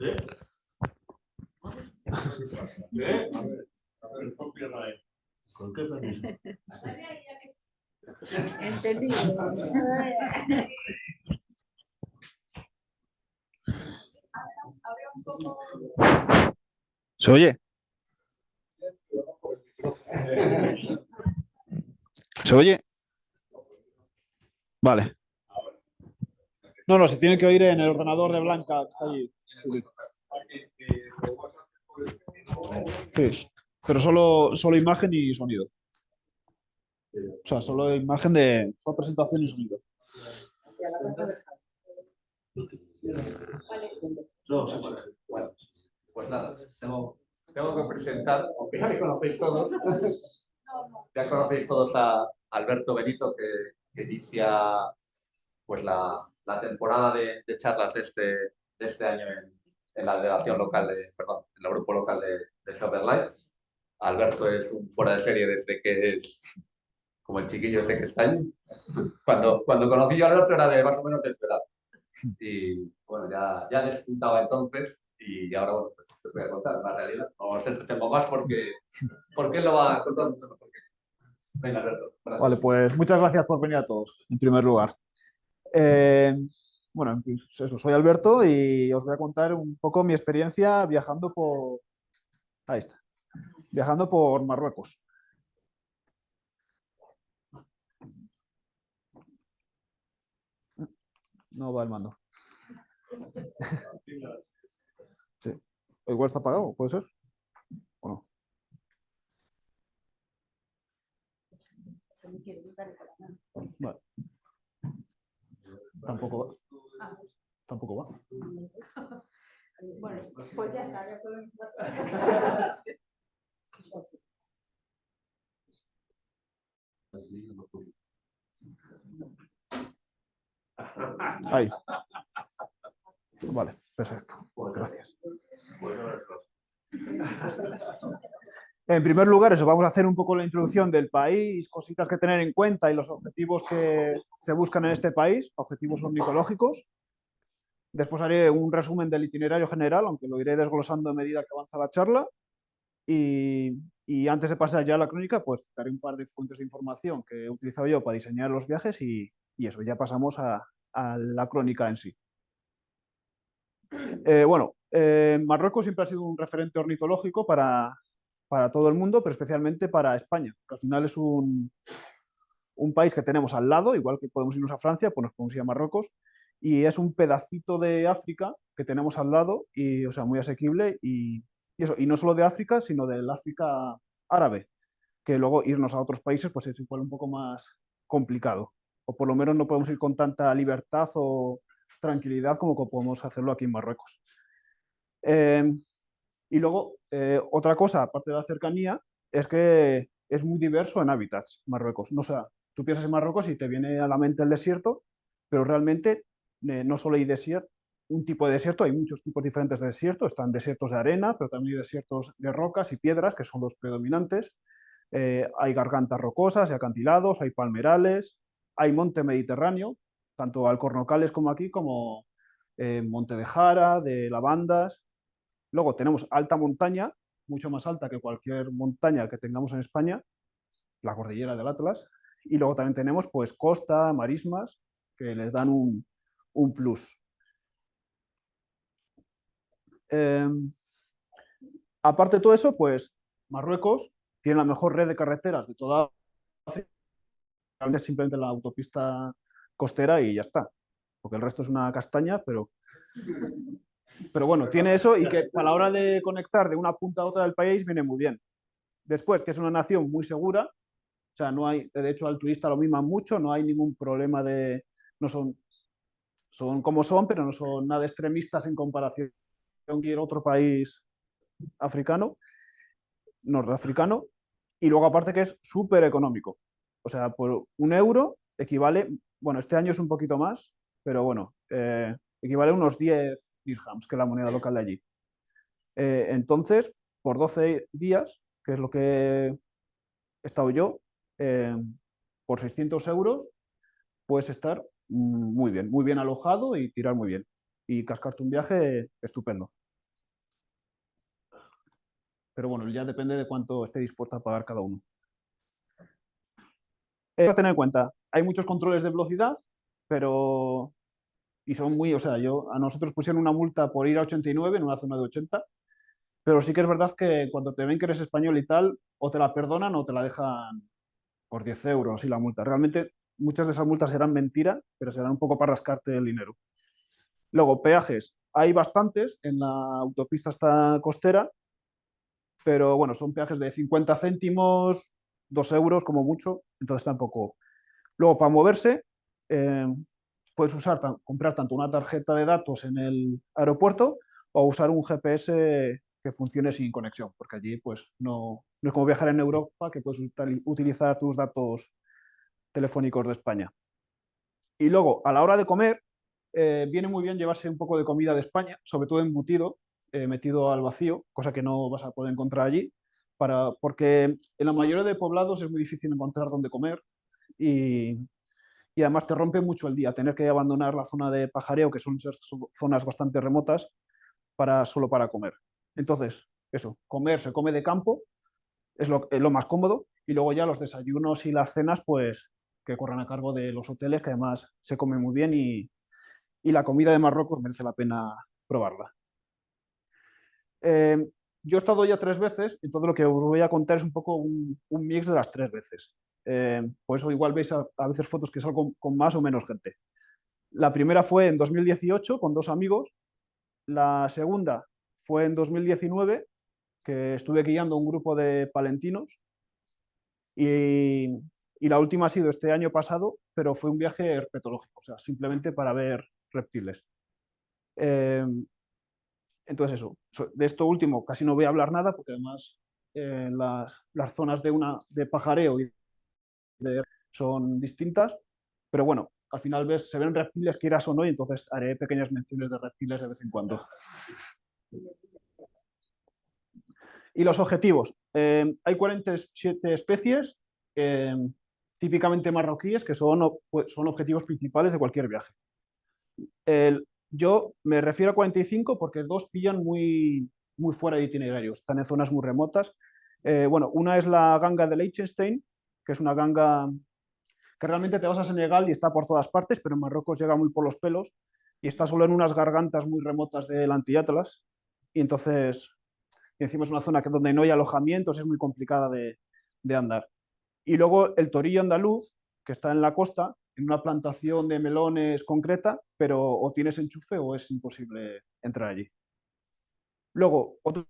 ¿Eh? ¿Eh? ¿Con qué. ¿Se oye? ¿Se oye? Vale. No, no, se tiene que oír en el ordenador de Blanca, que está allí. Pero solo, solo imagen y sonido. O sea, solo imagen de solo presentación y sonido. No. Bueno, pues nada, tengo, tengo que presentar, aunque ya me conocéis todos, ya conocéis todos a Alberto Benito que, que inicia pues la, la temporada de, de charlas de este, de este año en, en la delegación local, de, perdón, en el grupo local de, de Shopper. Alberto es un fuera de serie desde que es como el chiquillo este que está ahí. Cuando, cuando conocí yo a Alberto era de más o menos de edad. Y bueno, ya, ya despuntaba entonces y ahora bueno, pues, te voy a contar la realidad. No os entretengo más porque, porque él lo va a contar mucho mejor. Venga, Alberto. gracias. Vale, pues muchas gracias por venir a todos, en primer lugar. Eh, bueno, eso, soy Alberto y os voy a contar un poco mi experiencia viajando por... Ahí está. Viajando por Marruecos. No va el mando. Sí. Igual está apagado, ¿puede ser? ¿O no? Vale. Tampoco va. Tampoco va. Bueno, pues ya está, ya podemos. Ahí. Vale, perfecto. Gracias. En primer lugar, eso, vamos a hacer un poco la introducción del país, cositas que tener en cuenta y los objetivos que se buscan en este país, objetivos ornitológicos. Después haré un resumen del itinerario general, aunque lo iré desglosando a medida que avanza la charla. Y, antes de pasar ya a la crónica, pues daré un par de fuentes de información que he utilizado yo para diseñar los viajes y, y eso, ya pasamos a, a la crónica en sí. Eh, bueno, eh, Marruecos siempre ha sido un referente ornitológico para, para todo el mundo, pero especialmente para España, que al final es un, un país que tenemos al lado, igual que podemos irnos a Francia, pues nos podemos ir a Marruecos, y es un pedacito de África que tenemos al lado, y, o sea, muy asequible, y, eso, y no solo de África, sino del África árabe, que luego irnos a otros países pues es igual un poco más complicado, o por lo menos no podemos ir con tanta libertad o tranquilidad como podemos hacerlo aquí en Marruecos. Eh, y luego, eh, otra cosa, aparte de la cercanía, es que es muy diverso en hábitats Marruecos. No, sea, tú piensas en Marruecos y te viene a la mente el desierto, pero realmente eh, no solo hay desierto, un tipo de desierto, hay muchos tipos diferentes de desierto. Están desiertos de arena, pero también hay desiertos de rocas y piedras, que son los predominantes. Eh, hay gargantas rocosas y acantilados, hay palmerales, hay monte mediterráneo, tanto alcornocales como aquí, como monte de jara, de lavandas. Luego tenemos alta montaña, mucho más alta que cualquier montaña que tengamos en España, la cordillera del Atlas. Y luego también tenemos pues costa, marismas, que les dan un, un plus. Eh, aparte de todo eso, pues Marruecos tiene la mejor red de carreteras de toda África. Simplemente la autopista costera y ya está. Porque el resto es una castaña, pero pero bueno, tiene eso y que a la hora de conectar de una punta a otra del país viene muy bien. Después, que es una nación muy segura, o sea, no hay, de hecho al turista lo miman mucho, no hay ningún problema de, no son, son como son, pero no son nada extremistas en comparación con cualquier otro país africano, nordafricano, y luego aparte que es súper económico. O sea, por un euro equivale, bueno, este año es un poquito más, pero bueno, eh, equivale a unos 10 dirhams, que es la moneda local de allí. Eh, entonces, por 12 días, que es lo que he estado yo, eh, por 600 euros, puedes estar mm, muy bien, muy bien alojado y tirar muy bien. y cascarte un viaje estupendo. Pero bueno, ya depende de cuánto esté dispuesto a pagar cada uno. Tener en cuenta, hay muchos controles de velocidad, pero... Y son muy, o sea, yo, a nosotros pusieron una multa por ir a 89 en una zona de 80, pero sí que es verdad que cuando te ven que eres español y tal, o te la perdonan o te la dejan por 10 euros y la multa. Realmente muchas de esas multas serán mentira, pero serán un poco para rascarte el dinero. Luego, peajes. Hay bastantes en la autopista esta costera, pero bueno, son peajes de 50 céntimos, 2 euros como mucho, entonces tampoco. Luego, para moverse, eh, puedes usar, comprar tanto una tarjeta de datos en el aeropuerto o usar un GPS que funcione sin conexión, porque allí pues no, no es como viajar en Europa, que puedes utilizar tus datos telefónicos de España. Y luego, a la hora de comer, eh, viene muy bien llevarse un poco de comida de España, sobre todo embutido, eh, metido al vacío, cosa que no vas a poder encontrar allí, para, porque en la mayoría de poblados es muy difícil encontrar dónde comer y, y además te rompe mucho el día tener que abandonar la zona de pajareo, que son zonas bastante remotas, solo para comer. Entonces, eso, comer se come de campo, es lo, más cómodo, y luego ya los desayunos y las cenas, pues que corran a cargo de los hoteles, que además se come muy bien y, la comida de Marruecos merece la pena probarla. Eh, yo he estado ya tres veces todo lo que os voy a contar es un poco un mix de las tres veces. Eh, por eso igual veis a, a, veces fotos que salgo con, con más o menos gente. La primera fue en 2018 con dos amigos. La segunda fue en 2019, que estuve guiando un grupo de palentinos. Y, y, la última ha sido este año pasado, pero fue un viaje herpetológico, o sea, simplemente para ver reptiles. Eh, entonces eso, de esto último casi no voy a hablar nada, porque además eh, las, las, zonas de, una, de pajareo y son distintas, pero bueno, al final ves, se ven reptiles quieras o no, y entonces haré pequeñas menciones de reptiles de vez en cuando. Y los objetivos. Eh, hay 47 especies, eh, típicamente marroquíes, que son, son objetivos principales de cualquier viaje. Yo me refiero a 45 porque dos pillan muy, muy fuera de itinerario, están en zonas muy remotas. Eh, bueno, una es la ganga de Liechtenstein, que es una ganga que realmente te vas a Senegal y está por todas partes, pero en Marruecos llega muy por los pelos y está solo en unas gargantas muy remotas del Antiatlas. Y entonces, encima es una zona que donde no hay alojamientos, es muy complicada de, de andar. Y luego el torillo andaluz, que está en la costa, en una plantación de melones concreta, pero o tienes enchufe o es imposible entrar allí. Luego, otra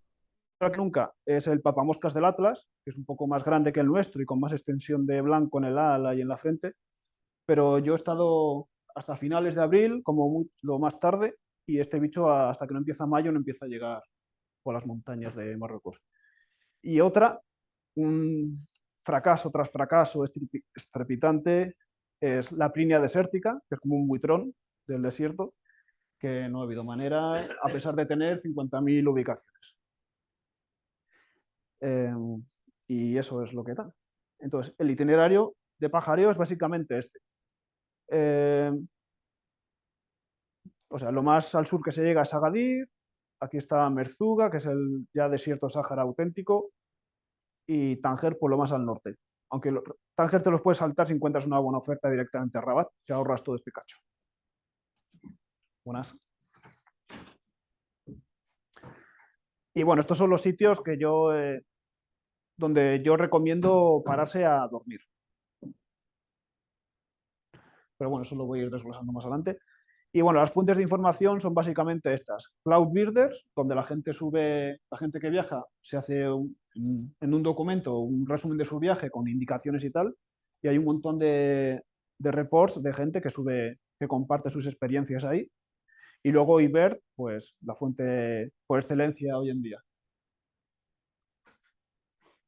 que nunca es el papamoscas del Atlas, que es un poco más grande que el nuestro y con más extensión de blanco en el ala y en la frente, pero yo he estado hasta finales de abril, como muy, lo más tarde, y este bicho hasta que no empieza mayo no empieza a llegar por las montañas de Marruecos. Y otra, un fracaso tras fracaso estrepitante, es la prinia desértica, que es como un buitrón del desierto, que no ha habido manera, a pesar de tener 50.000 ubicaciones. Eh, y eso es lo que tal. Entonces, el itinerario de pajareo es básicamente este. Eh, o sea, lo más al sur que se llega es Agadir, aquí está Merzuga, que es el ya desierto Sáhara auténtico, y Tánger por lo más al norte. Aunque lo, Tánger te los puedes saltar si encuentras una buena oferta directamente a Rabat, te ahorras todo este cacho. Buenas. Y bueno, estos son los sitios que yo, eh, donde yo recomiendo pararse a dormir. Pero bueno, eso lo voy a ir desglosando más adelante. Y bueno, las fuentes de información son básicamente estas. Cloudbuilders, donde la gente sube, la gente que viaja se hace un, en un documento un resumen de su viaje con indicaciones y tal, y hay un montón de, de reports de gente que sube, que comparte sus experiencias ahí. Y luego IBER, pues la fuente por excelencia hoy en día.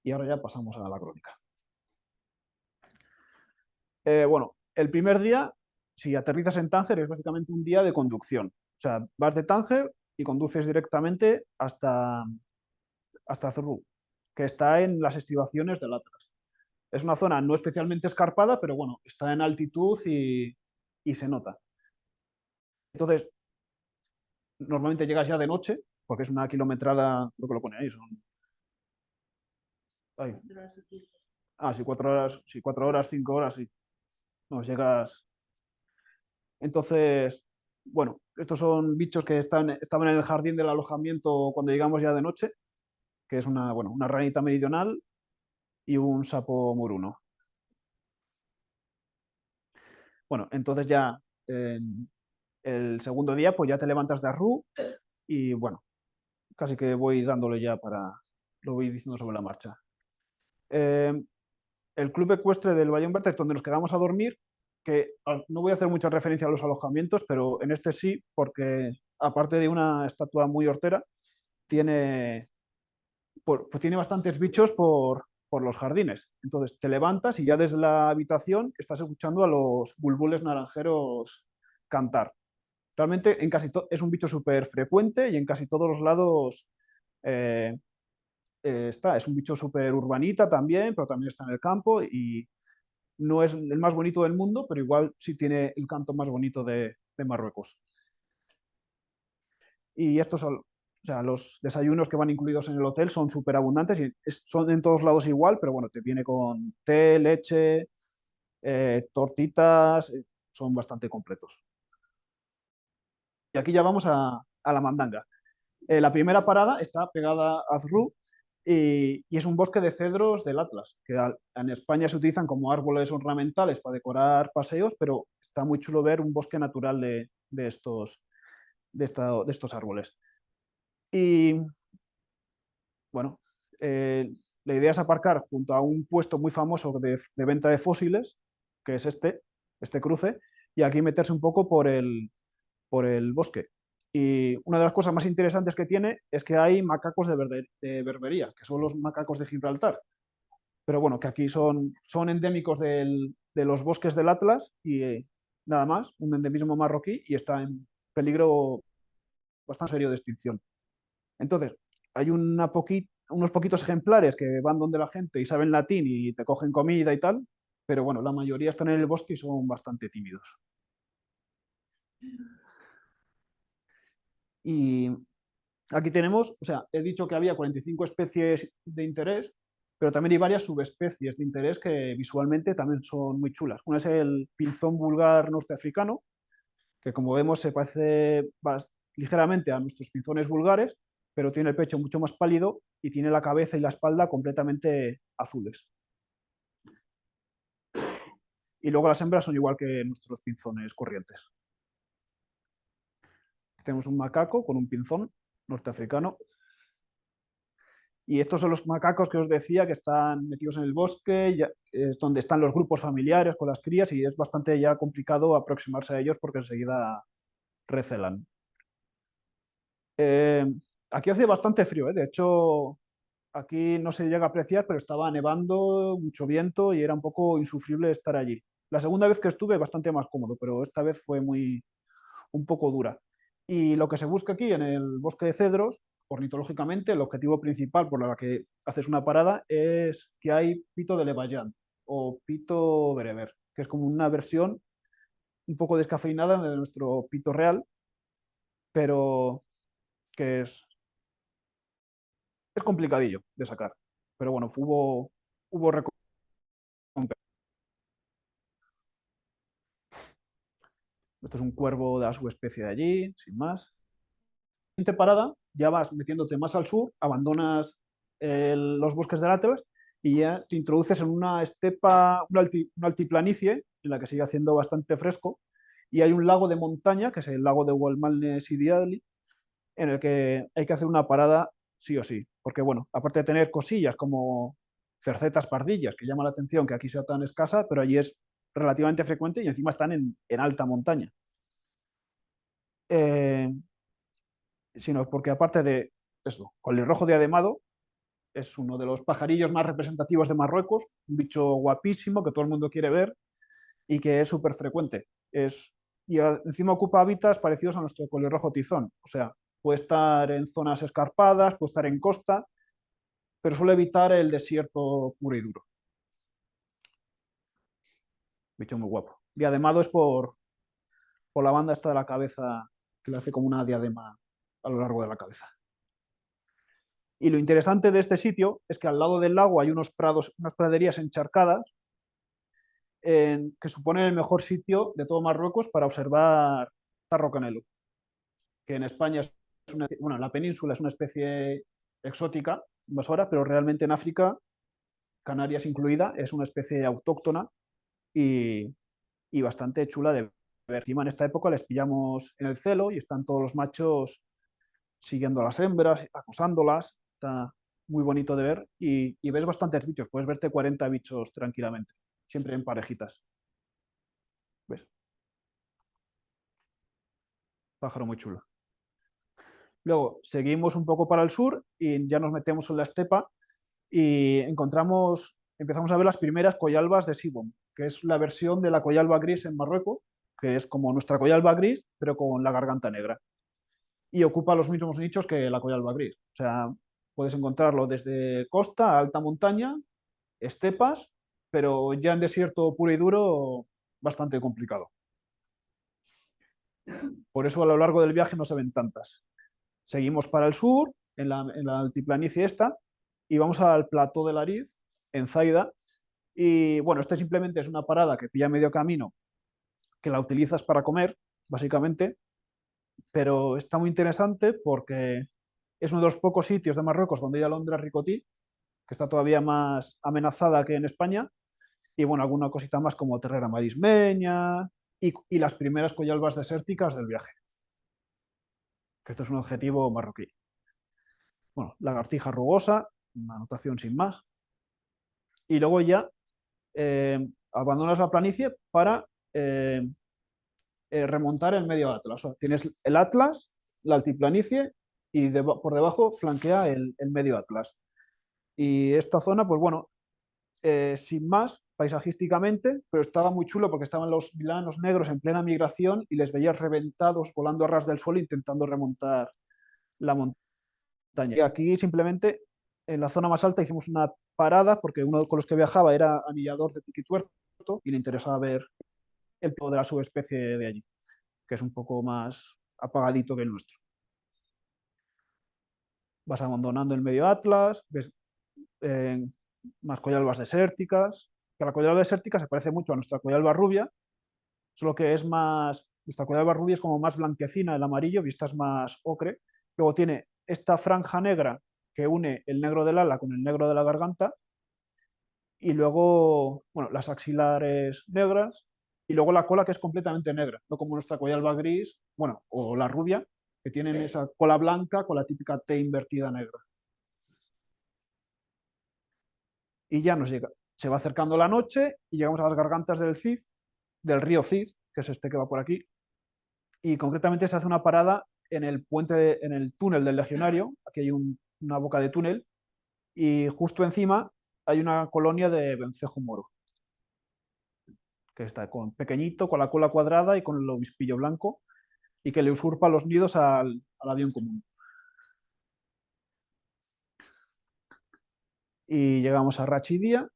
Y ahora ya pasamos a la crónica. Eh, bueno, el primer día, si aterrizas en Tánger, es básicamente un día de conducción. O sea, vas de Tánger y conduces directamente hasta, hasta Zurru, que está en las estribaciones del Atlas. Es una zona no especialmente escarpada, pero bueno, está en altitud y, y se nota. Entonces, normalmente llegas ya de noche, porque es una kilometrada, creo que lo pone ahí, son... Ah, sí, cuatro horas, sí, cuatro horas, cinco horas, sí. No, llegas. Entonces, bueno, estos son bichos que están, estaban en el jardín del alojamiento cuando llegamos ya de noche, que es una, bueno, una ranita meridional y un sapo moruno. Bueno, entonces ya el segundo día, pues ya te levantas de arru y bueno, casi que voy dándole ya para, lo voy diciendo sobre la marcha. Eh, el club ecuestre del Humberto es donde nos quedamos a dormir, que ah, no voy a hacer mucha referencia a los alojamientos, pero en este sí, porque aparte de una estatua muy hortera, tiene, pues tiene bastantes bichos por, por los jardines. Entonces te levantas y ya desde la habitación estás escuchando a los bulbules naranjeros cantar. Realmente en casi es un bicho súper frecuente y en casi todos los lados eh, eh, está. Es un bicho súper urbanita también, pero también está en el campo y no es el más bonito del mundo, pero igual sí tiene el canto más bonito de, Marruecos. Y estos son, o sea, los desayunos que van incluidos en el hotel son súper abundantes y son en todos lados igual, pero bueno, te viene con té, leche, eh, tortitas, eh, son bastante completos. Y aquí ya vamos a, la mandanga. la primera parada está pegada a Azru, y, es un bosque de cedros del Atlas, que en España se utilizan como árboles ornamentales para decorar paseos, pero está muy chulo ver un bosque natural de, estos, de, estos árboles. Y bueno, eh, la idea es aparcar junto a un puesto muy famoso de, venta de fósiles, que es este, este cruce, y aquí meterse un poco por el, por el bosque. Y una de las cosas más interesantes que tiene es que hay macacos de, berbería, que son los macacos de Gibraltar. Pero bueno, que aquí son, son endémicos de los bosques del Atlas y eh, nada más, un endemismo marroquí y está en peligro bastante serio de extinción. Entonces, hay unos poquitos ejemplares que van donde la gente y saben latín y te cogen comida y tal, pero bueno, la mayoría están en el bosque y son bastante tímidos. Y aquí tenemos, o sea, he dicho que había 45 especies de interés, pero también hay varias subespecies de interés que visualmente también son muy chulas. Una es el pinzón vulgar norteafricano, que como vemos se parece ligeramente a nuestros pinzones vulgares, pero tiene el pecho mucho más pálido y tiene la cabeza y la espalda completamente azules. Y luego las hembras son igual que nuestros pinzones corrientes. Tenemos un macaco con un pinzón norteafricano. Y estos son los macacos que os decía que están metidos en el bosque, es donde están los grupos familiares con las crías y es bastante ya complicado aproximarse a ellos porque enseguida recelan. Eh, aquí hace bastante frío, ¿eh? de hecho aquí no se llega a apreciar, pero estaba nevando, mucho viento y era un poco insufrible estar allí. La segunda vez que estuve bastante más cómodo, pero esta vez fue muy un poco dura. Y lo que se busca aquí en el bosque de cedros, ornitológicamente, el objetivo principal por el que haces una parada es que hay pito de Levayán o pito bereber, que es como una versión un poco descafeinada de nuestro pito real, pero que es, es complicadillo de sacar. Pero bueno, hubo, hubo Esto es un cuervo de la subespecie de allí, sin más. Siguiente parada, ya vas metiéndote más al sur, abandonas los bosques del Atlas y ya te introduces en una estepa, una, altiplanicie en la que sigue haciendo bastante fresco y hay un lago de montaña, que es el lago de Walmalnes y Diadli, en el que hay que hacer una parada sí o sí, porque bueno, aparte de tener cosillas como cercetas pardillas, que llama la atención que aquí sea tan escasa, pero allí es relativamente frecuente y encima están en, alta montaña. Eh, sino porque aparte de eso, colirrojo diademado es uno de los pajarillos más representativos de Marruecos, un bicho guapísimo que todo el mundo quiere ver y que es súper frecuente. Es, y encima ocupa hábitats parecidos a nuestro colirrojo tizón, o sea, puede estar en zonas escarpadas, puede estar en costa, pero suele evitar el desierto puro y duro. Bicho muy guapo. Diademado es por, por la banda esta de la cabeza que le hace como una diadema a lo largo de la cabeza. Y lo interesante de este sitio es que al lado del lago hay unos prados, unas praderías encharcadas en- que suponen el mejor sitio de todo Marruecos para observar Tarro Canelo, que en España bueno, en la península es una especie exótica, invasora, pero realmente en África, Canarias incluida, es una especie autóctona y, bastante chula de ver. Encima en esta época les pillamos en el celo y están todos los machos siguiendo a las hembras, acosándolas. Está muy bonito de ver y, ves bastantes bichos. Puedes verte 40 bichos tranquilamente, siempre en parejitas. ¿Ves? Pájaro muy chulo. Luego seguimos un poco para el sur y ya nos metemos en la estepa y encontramos, empezamos a ver las primeras coyalbas de Sibon, que es la versión de la coyalba gris en Marruecos, que es como nuestra coyalba gris, pero con la garganta negra. Y ocupa los mismos nichos que la coyalba gris. O sea, puedes encontrarlo desde costa alta montaña, estepas, pero ya en desierto puro y duro, bastante complicado. Por eso a lo largo del viaje no se ven tantas. Seguimos para el sur, en la, en la altiplanicie esta, y vamos al plató de Lariz, en Zaida. Y bueno, este simplemente es una parada que pilla medio camino, que la utilizas para comer, básicamente, pero está muy interesante porque es uno de los pocos sitios de Marruecos donde hay alondra ricotí, que está todavía más amenazada que en España, y bueno, alguna cosita más como terrera marismeña y, las primeras coyalbas desérticas del viaje. Que esto es un objetivo marroquí. Bueno, lagartija rugosa, una anotación sin más. Y luego ya eh, abandonas la planicie para eh, eh, remontar el medio Atlas. O tienes el Atlas, la altiplanicie y por debajo flanquea el, el medio Atlas. Y esta zona, pues bueno, eh, sin más, paisajísticamente, pero estaba muy chulo porque estaban los vilanos negros en plena migración y les veías reventados volando a ras del suelo intentando remontar la montaña. Y aquí simplemente en la zona más alta hicimos una parada porque uno con los que viajaba era anillador de tiquituerto y le interesaba ver el tipo de la subespecie de allí, que es un poco más apagadito que el nuestro. Vas abandonando el medio Atlas, ves eh, más desérticas, que la coyalba desértica se parece mucho a nuestra coyalba rubia, solo que es más, nuestra coyalba rubia es como más blanquecina, el amarillo, es más ocre. Luego tiene esta franja negra que une el negro del ala con el negro de la garganta, y luego, bueno, las axilares negras, y luego la cola que es completamente negra, no como nuestra coyalba gris, bueno, o la rubia, que tienen esa cola blanca con la típica T invertida negra. Y ya nos llega, se va acercando la noche y llegamos a las gargantas del Cid, del río Cid, que es este que va por aquí, y concretamente se hace una parada en el puente, en el túnel del Legionario, aquí hay un- una boca de túnel, y justo encima hay una colonia de vencejo moro, que está con, pequeñito, con la cola cuadrada y con el obispillo blanco, y que le usurpa los nidos al, al avión común. Y llegamos a Rachidia,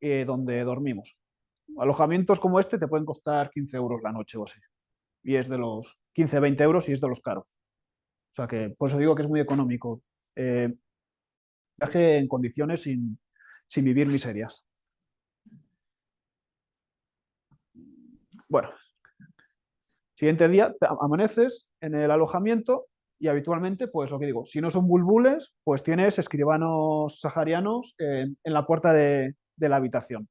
eh, donde dormimos. Alojamientos como este te pueden costar 15 euros la noche o así. Y es de los 15, 20 euros y es de los caros. O sea que por eso digo que es muy económico. Eh, viaje en condiciones sin, vivir miserias. Bueno, siguiente día amaneces en el alojamiento y habitualmente, pues lo que digo, si no son bulbules, pues tienes escribanos saharianos en, en la puerta de, la habitación.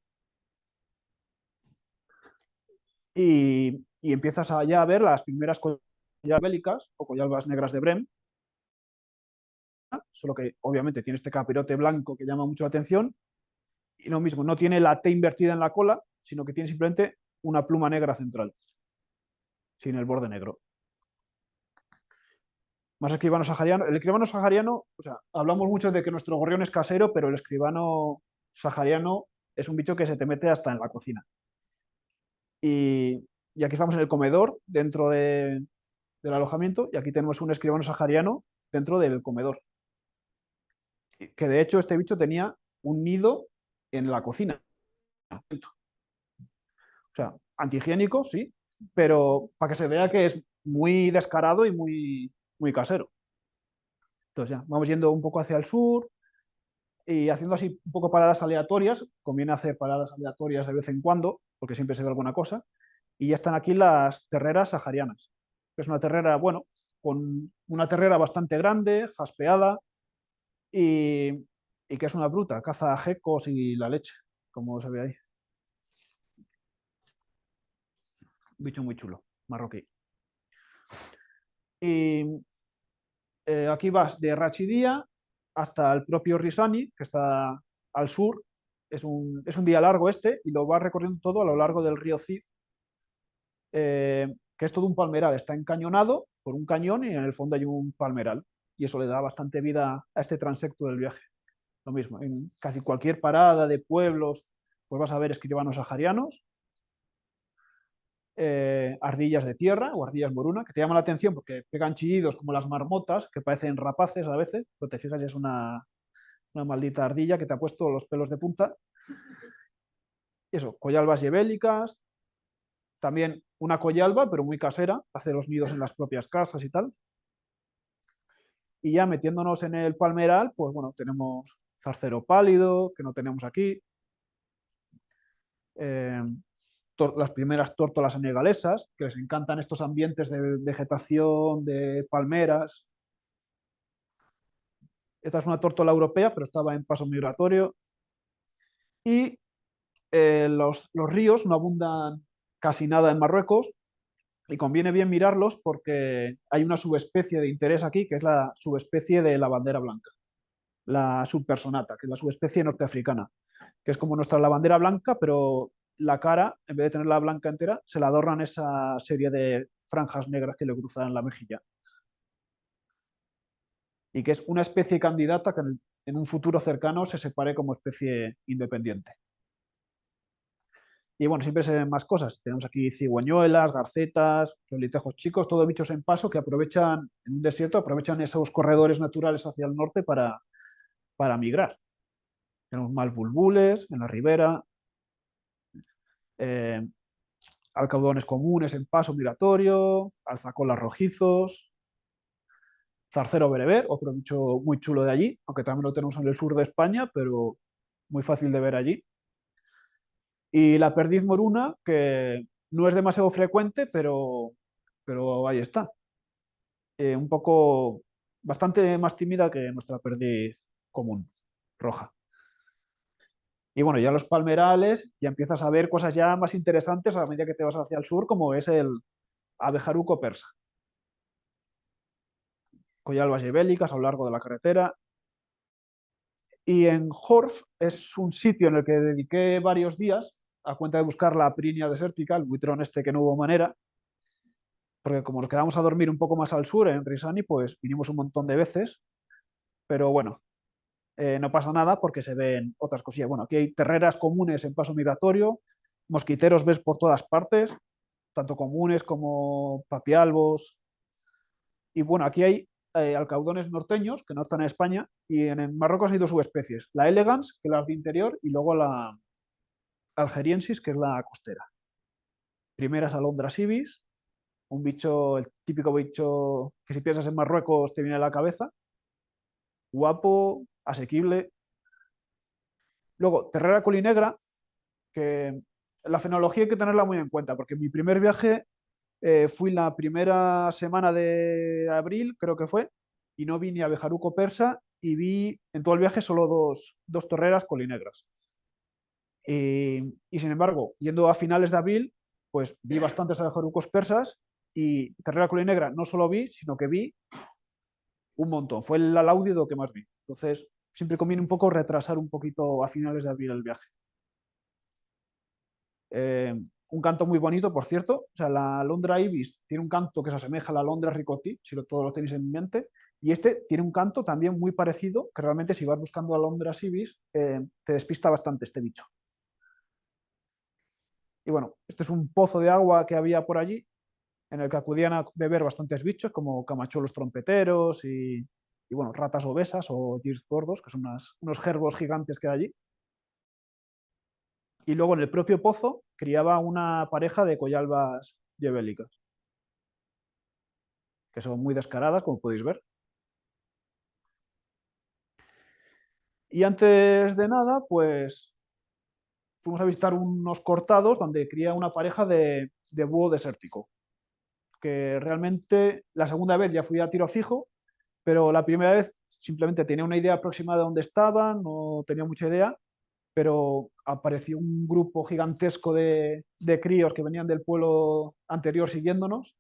Y, empiezas a, ya a ver las primeras coyalbas bélicas o coyalbas negras de Brem, solo que obviamente tiene este capirote blanco que llama mucho la atención. Y lo mismo, no tiene la T invertida en la cola, sino que tiene simplemente una pluma negra central, sin el borde negro. Más escribano sahariano. El escribano sahariano, o sea, hablamos mucho de que nuestro gorrión es casero, pero el escribano sahariano es un bicho que se te mete hasta en la cocina. Y, aquí estamos en el comedor, dentro de, del alojamiento, y aquí tenemos un escribano sahariano dentro del comedor. Que de hecho este bicho tenía un nido en la cocina. O sea, antihigiénico, sí, pero para que se vea que es muy descarado y muy, muy casero. Entonces ya, vamos yendo un poco hacia el sur y haciendo así un poco paradas aleatorias. Conviene hacer paradas aleatorias de vez en cuando, porque siempre se ve alguna cosa. Y ya están aquí las terreras saharianas. Es una terrera, bueno, con una terrera bastante grande, jaspeada, y, que es una bruta, caza gecos y la leche, como se ve ahí. bicho muy chulo, marroquí. Y eh, aquí vas de Rachidía hasta el propio Risani, que está al sur. Es un, es un día largo este y lo vas recorriendo todo a lo largo del río Cid, eh, que es todo un palmeral. Está encañonado por un cañón y en el fondo hay un palmeral. Y eso le da bastante vida a este transecto del viaje. Lo mismo, en casi cualquier parada de pueblos, pues vas a ver escribanos saharianos eh, ardillas de tierra o ardillas moruna, que te llaman la atención porque pegan chillidos como las marmotas, que parecen rapaces a veces, pero te fijas, es una, una maldita ardilla que te ha puesto los pelos de punta. eso, collalbas yebélicas, también una collalba, pero muy casera, hace los nidos en las propias casas y tal. Y ya metiéndonos en el palmeral, pues bueno, tenemos zarcero pálido, que no tenemos aquí. Eh, las primeras tórtolas senegalesas, que les encantan estos ambientes de vegetación, de palmeras. Esta es una tórtola europea, pero estaba en paso migratorio. Y eh, los, los ríos no abundan casi nada en Marruecos, y conviene bien mirarlos porque hay una subespecie de interés aquí, que es la subespecie de la bandera blanca, la subpersonata, que es la subespecie norteafricana, que es como nuestra la bandera blanca, pero la cara, en vez de tenerla blanca entera, se la adornan esa serie de franjas negras que le cruzan la mejilla. Y que es una especie candidata que en un futuro cercano se separe como especie independiente. Y bueno, siempre se ven más cosas. Tenemos aquí cigüeñuelas, garcetas, solitejos chicos, todos bichos en paso que aprovechan, en un desierto, aprovechan esos corredores naturales hacia el norte para, para migrar. Tenemos más bulbules en la ribera, eh, alcaudones comunes en paso migratorio, alzacolas rojizos, zarcero bereber, otro bicho muy chulo de allí, aunque también lo tenemos en el sur de España, pero muy fácil de ver allí. Y la perdiz moruna, que no es demasiado frecuente, pero, pero ahí está. Eh, un poco, bastante más tímida que nuestra perdiz común, roja. Y bueno, ya los palmerales, ya empiezas a ver cosas ya más interesantes a medida que te vas hacia el sur, como es el abejaruco persa. Collalbas ibélicas a lo largo de la carretera. Y en Horf es un sitio en el que dediqué varios días a cuenta de buscar la prinia desértica, el buitrón este que no hubo manera, porque como nos quedamos a dormir un poco más al sur, en Risani, pues vinimos un montón de veces, pero bueno, eh, no pasa nada porque se ven otras cosillas. Bueno, aquí hay terreras comunes en paso migratorio, mosquiteros ves por todas partes, tanto comunes como papialbos. Y bueno, aquí hay eh, alcaudones norteños que no están en España y en, Marruecos hay dos subespecies, la elegans, que es la de interior, y luego la algeriensis, que es la costera. Primera es alondra ibis, un bicho, el típico bicho que si piensas en Marruecos te viene a la cabeza, guapo, asequible. Luego, Terrera Colinegra, que la fenología hay que tenerla muy en cuenta, porque mi primer viaje eh, fui la primera semana de abril, creo que fue, y no vi ni a Bejaruco Persa y vi en todo el viaje solo dos, dos torreras colinegras. Y, y, sin embargo, yendo a finales de abril, pues vi bastantes abejarucos persas y Terrera Colinegra no solo vi, sino que vi un montón. Fue el alaudio que más vi. Entonces, siempre conviene un poco retrasar un poquito a finales de abril el viaje. Eh, un canto muy bonito, por cierto. O sea, la Londra Ibis tiene un canto que se asemeja a la Londra Ricotti, si lo, todos lo tenéis en mente. Y este tiene un canto también muy parecido, que realmente si vas buscando a Londra Ibis, eh, te despista bastante este bicho. Y bueno, este es un pozo de agua que había por allí, en el que acudían a beber bastantes bichos, como camachuelos trompeteros y, y bueno, ratas obesas o girs gordos, que son unos gerbos gigantes que hay allí. Y luego en el propio pozo criaba una pareja de collalbas yebélicas, que son muy descaradas, como podéis ver. Y antes de nada, pues fuimos a visitar unos cortados donde cría una pareja de, de búho desértico. Que realmente la segunda vez ya fui a tiro fijo, pero la primera vez simplemente tenía una idea aproximada de dónde estaban, no tenía mucha idea, pero apareció un grupo gigantesco de, de críos que venían del pueblo anterior siguiéndonos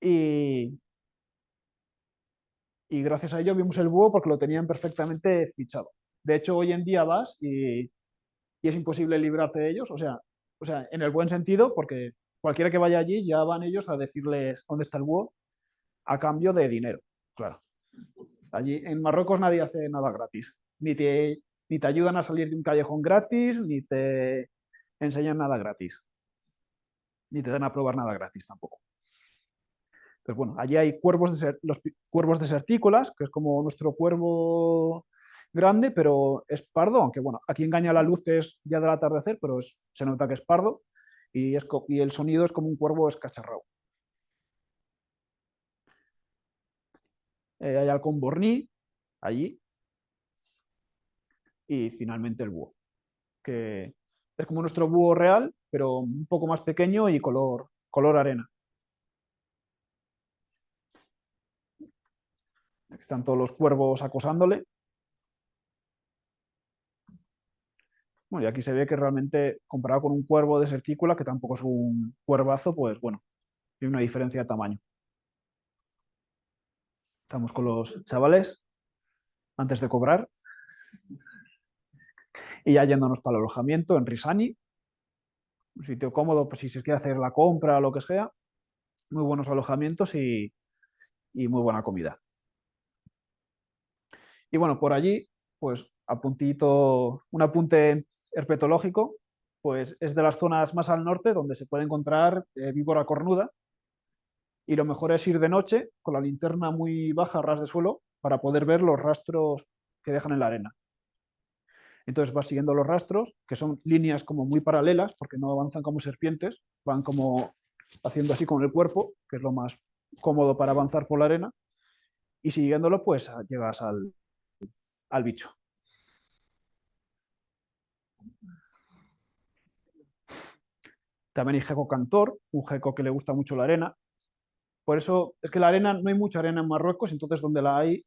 y, y gracias a ello vimos el búho porque lo tenían perfectamente fichado. De hecho, hoy en día vas y, y es imposible librarte de ellos, o sea, o sea, en el buen sentido, porque cualquiera que vaya allí ya van ellos a decirles dónde está el búho a cambio de dinero, claro. Allí en Marruecos nadie hace nada gratis, ni te, ni te ayudan a salir de un callejón gratis, ni te enseñan nada gratis, ni te dan a probar nada gratis tampoco. Entonces, bueno, allí hay cuervos, deser- los pi- cuervos desertícolas, que es como nuestro cuervo grande, pero es pardo, aunque bueno, aquí engaña la luz que es ya del atardecer, pero se nota que es pardo y, el sonido es como un cuervo escacharrado. Eh, hay halcón borní, allí, y finalmente el búho, que es como nuestro búho real, pero un poco más pequeño y color, color arena. Están todos los cuervos acosándole. Bueno, y aquí se ve que realmente, comparado con un cuervo desertícola, que tampoco es un cuervazo, pues bueno, hay una diferencia de tamaño. Estamos con los chavales antes de cobrar. Y ya yéndonos para el alojamiento en Risani. Un sitio cómodo, pues si se quiere hacer la compra o lo que sea. Muy buenos alojamientos y, y muy buena comida. Y bueno, por allí, pues a puntito, un apunte herpetológico, pues es de las zonas más al norte donde se puede encontrar eh, víbora cornuda. Y lo mejor es ir de noche con la linterna muy baja, a ras de suelo, para poder ver los rastros que dejan en la arena. Entonces vas siguiendo los rastros, que son líneas como muy paralelas, porque no avanzan como serpientes, van como haciendo así con el cuerpo, que es lo más cómodo para avanzar por la arena, y siguiéndolo pues llegas al, al bicho. También hay geco cantor, un geco que le gusta mucho la arena. Por eso es que la arena, no hay mucha arena en Marruecos, entonces donde la hay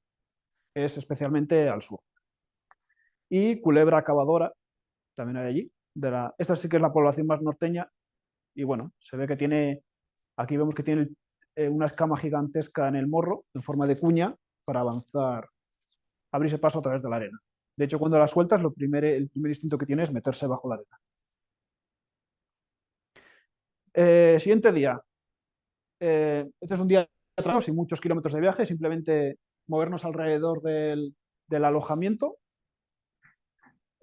es especialmente al sur. Y culebra cavadora, también hay allí. De la, esta sí que es la población más norteña. Y bueno, se ve que tiene, aquí vemos que tiene eh, una escama gigantesca en el morro, en forma de cuña, para avanzar, abrirse paso a través de la arena. De hecho, cuando la sueltas, lo el primer instinto que tiene es meterse bajo la arena. Eh, siguiente día. Eh, este es un día de trabajo, sin muchos kilómetros de viaje, simplemente movernos alrededor del, alojamiento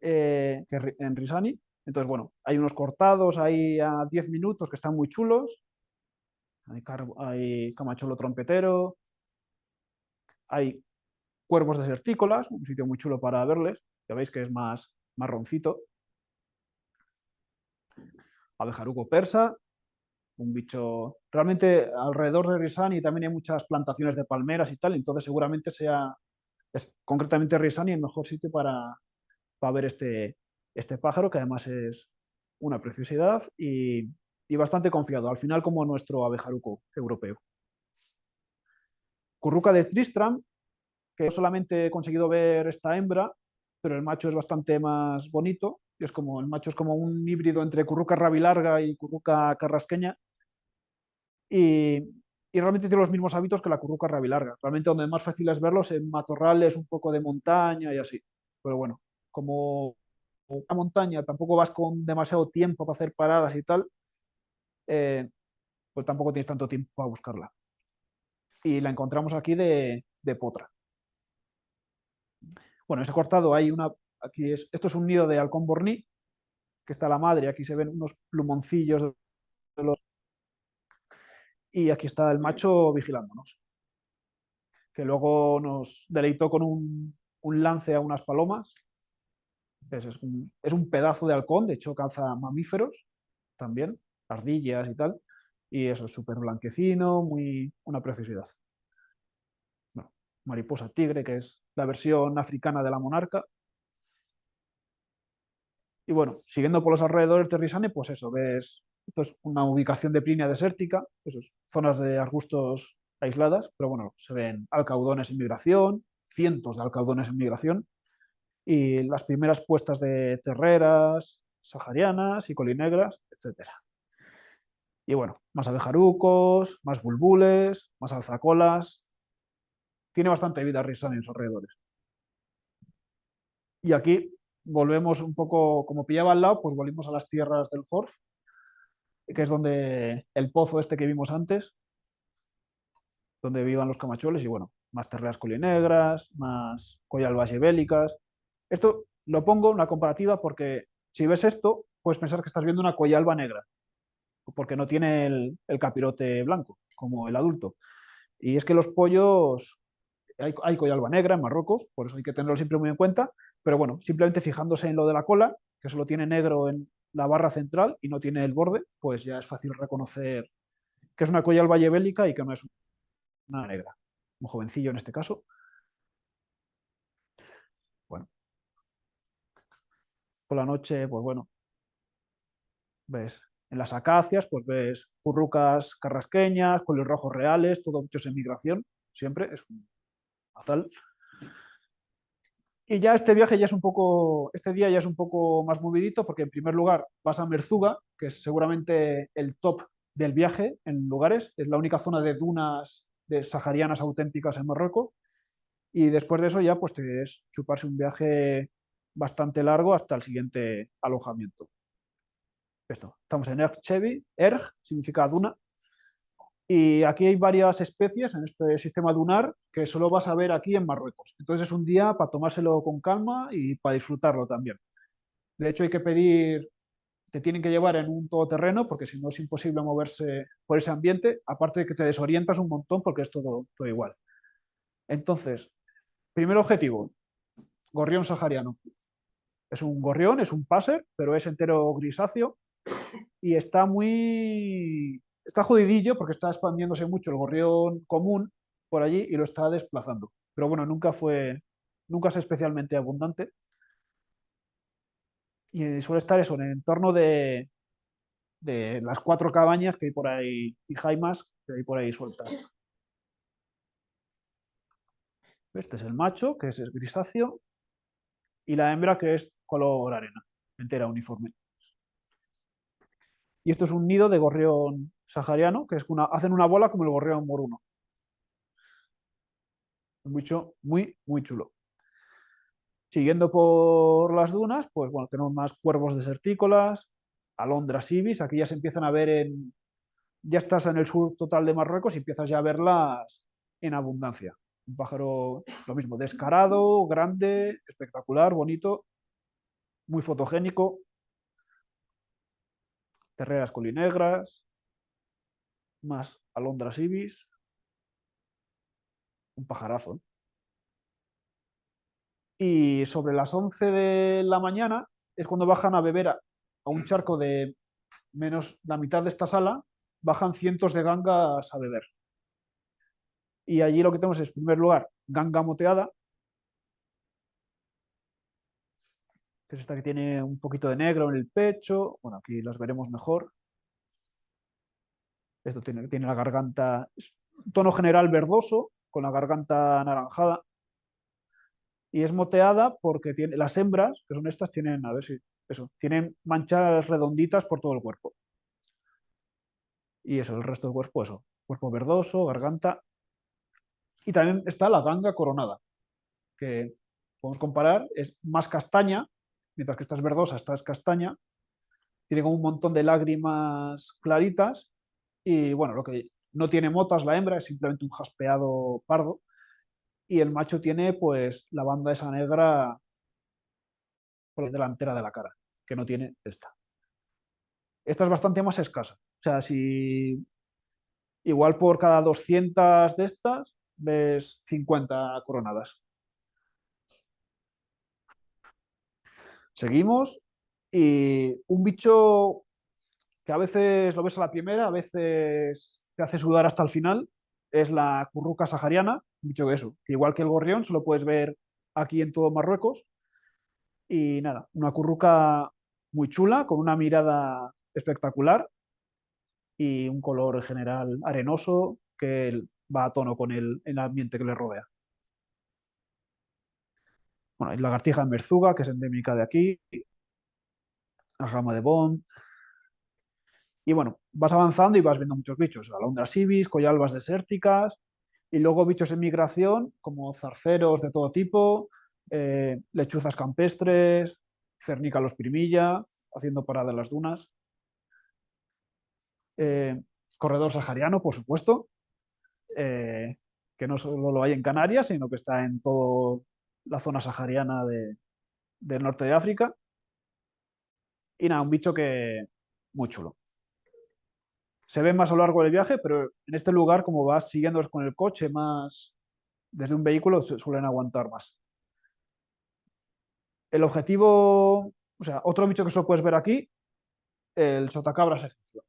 eh, en Risani. Entonces, bueno, hay unos cortados ahí a 10 minutos que están muy chulos. Hay, hay camacholo trompetero. Hay cuervos desertícolas, un sitio muy chulo para verles. Ya veis que es más marroncito. Abejaruco persa, un bicho. Realmente alrededor de Risani también hay muchas plantaciones de palmeras y tal, entonces seguramente sea, es concretamente Risani el mejor sitio para, para ver este, este pájaro, que además es una preciosidad y, y bastante confiado, al final como nuestro abejaruco europeo. Curruca de Tristram, que solamente he conseguido ver esta hembra, pero el macho es bastante más bonito. Es como, el macho es como un híbrido entre curruca rabilarga y curruca carrasqueña. Y, realmente tiene los mismos hábitos que la curruca rabilarga. Realmente donde más fácil es verlos en matorrales, un poco de montaña y así. Pero bueno, como la montaña tampoco vas con demasiado tiempo para hacer paradas y tal, eh, pues tampoco tienes tanto tiempo para buscarla. Y la encontramos aquí de, de potra. Bueno, ese cortado hay una, aquí es, esto es un nido de halcón borní, que está la madre, aquí se ven unos plumoncillos de los, y aquí está el macho vigilándonos, que luego nos deleitó con un, un lance a unas palomas. Es, es un, es un pedazo de halcón, de hecho caza mamíferos también, ardillas y tal, y eso es súper blanquecino, muy, una preciosidad. Bueno, mariposa tigre, que es la versión africana de la monarca. Y bueno, siguiendo por los alrededores de Risane, pues eso, ves esto es una ubicación de Plinia desértica, eso es, zonas de arbustos aisladas, pero bueno, se ven alcaudones en migración, cientos de alcaudones en migración, y las primeras puestas de terreras saharianas y colinegras, etc. Y bueno, más abejarucos, más bulbules, más alzacolas. Tiene bastante vida Risane en sus alrededores. Y aquí volvemos un poco, como pillaba al lado, pues volvimos a las tierras del Forf, que es donde el pozo este que vimos antes, donde vivan los camachueles y bueno, más terreas colinegras, más collalbas bélicas. Esto lo pongo una comparativa porque si ves esto, puedes pensar que estás viendo una collalba negra, porque no tiene el, capirote blanco, como el adulto. Y es que los pollos, hay, hay negra en Marruecos, por eso hay que tenerlo siempre muy en cuenta, pero bueno, simplemente fijándose en lo de la cola, que solo tiene negro en la barra central y no tiene el borde, pues ya es fácil reconocer que es una collalba bélica y que no es una negra. Un jovencillo en este caso. Bueno. Por la noche, pues bueno, ves en las acacias, pues ves currucas carrasqueñas, los rojos reales, todo muchos en migración, siempre es un azal. Y ya este viaje ya es un poco, este día ya es un poco más movidito porque en primer lugar vas a Merzuga, que es seguramente el top del viaje en lugares, es la única zona de dunas de saharianas auténticas en Marruecos. Y después de eso ya pues te es chuparse un viaje bastante largo hasta el siguiente alojamiento. Esto, estamos en Erg Chevi, Erg significa duna, y aquí hay varias especies en este sistema dunar que solo vas a ver aquí en Marruecos. Entonces es un día para tomárselo con calma y para disfrutarlo también. De hecho hay que pedir, te tienen que llevar en un todoterreno porque si no es imposible moverse por ese ambiente, aparte de que te desorientas un montón porque es todo, todo igual. Entonces, primer objetivo, gorrión sahariano. Es un gorrión, es un paser, pero es entero grisáceo y está muy está jodidillo porque está expandiéndose mucho el gorrión común por allí y lo está desplazando. Pero bueno, nunca fue, nunca es especialmente abundante. Y suele estar eso, en el entorno de, las cuatro cabañas que hay por ahí, y jaimas que hay por ahí sueltas. Este es el macho, que es grisáceo, y la hembra, que es color arena, entera, uniforme. Y esto es un nido de gorrión sahariano, que es una, hacen una bola como el gorrión moruno. Mucho, muy, muy chulo. Siguiendo por las dunas, pues bueno, tenemos más cuervos desertícolas, alondras ibis, aquí ya se empiezan a ver en... Ya estás en el sur total de Marruecos y empiezas ya a verlas en abundancia. Un pájaro, lo mismo, descarado, grande, espectacular, bonito, muy fotogénico. Terreras colinegras, más alondras ibis. Un pajarazo. Y sobre las 11 de la mañana es cuando bajan a beber a, un charco de menos la mitad de esta sala, bajan cientos de gangas a beber. Y allí lo que tenemos es, en primer lugar, ganga moteada, que es esta que tiene un poquito de negro en el pecho. Bueno, aquí las veremos mejor. Esto tiene, tiene la garganta, tono general verdoso, con la garganta anaranjada. Y es moteada porque tiene, las hembras, que son estas, tienen, a ver si, eso, tienen manchas redonditas por todo el cuerpo. Y eso, el resto del cuerpo, eso, cuerpo verdoso, garganta. Y también está la ganga coronada, que podemos comparar, es más castaña, mientras que esta es verdosa, esta es castaña. Tiene como un montón de lágrimas claritas y bueno, lo que no tiene motas la hembra, es simplemente un jaspeado pardo. Y el macho tiene pues la banda esa negra por la delantera de la cara, que no tiene esta. Esta es bastante más escasa. O sea, si igual por cada 200 de estas ves 50 coronadas. Seguimos y un bicho que a veces lo ves a la primera, a veces te hace sudar hasta el final, es la curruca sahariana, dicho que eso, igual que el gorrión, se lo puedes ver aquí en todo Marruecos. Y nada, una curruca muy chula, con una mirada espectacular y un color en general arenoso que va a tono con el, el ambiente que le rodea. Bueno, hay lagartija en Merzuga, que es endémica de aquí, la gama de Bond. Y bueno, vas avanzando y vas viendo muchos bichos, alondras ibis, collalbas desérticas, y luego bichos en migración, como zarceros de todo tipo, eh, lechuzas campestres, cernícalos primilla, haciendo parada en las dunas. Eh, corredor sahariano, por supuesto, eh, que no solo lo hay en Canarias, sino que está en toda la zona sahariana de- del norte de África. Y nada, un bicho que muy chulo. Se ve más a lo largo del viaje, pero en este lugar, como vas siguiendo con el coche más desde un vehículo, suelen aguantar más. El objetivo, o sea, otro bicho que solo puedes ver aquí, el sotacabras egipcio.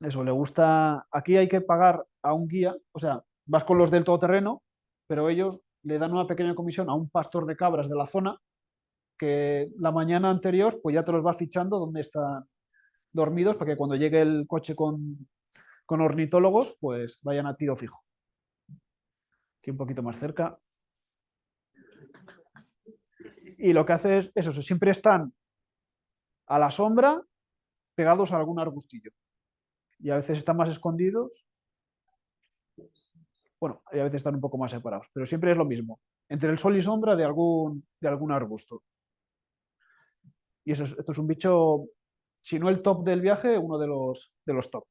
Eso, le gusta. Aquí hay que pagar a un guía, o sea, vas con los del todoterreno, pero ellos le dan una pequeña comisión a un pastor de cabras de la zona que la mañana anterior, pues ya te los va fichando donde están dormidos para que cuando llegue el coche con, con ornitólogos, pues vayan a tiro fijo. Aquí un poquito más cerca. Y lo que hace es eso, siempre están a la sombra pegados a algún arbustillo. Y a veces están más escondidos. Bueno, y a veces están un poco más separados, pero siempre es lo mismo. Entre el sol y sombra de algún, de algún arbusto. Y eso es, esto es un bicho, si no el top del viaje, uno de los, de los top.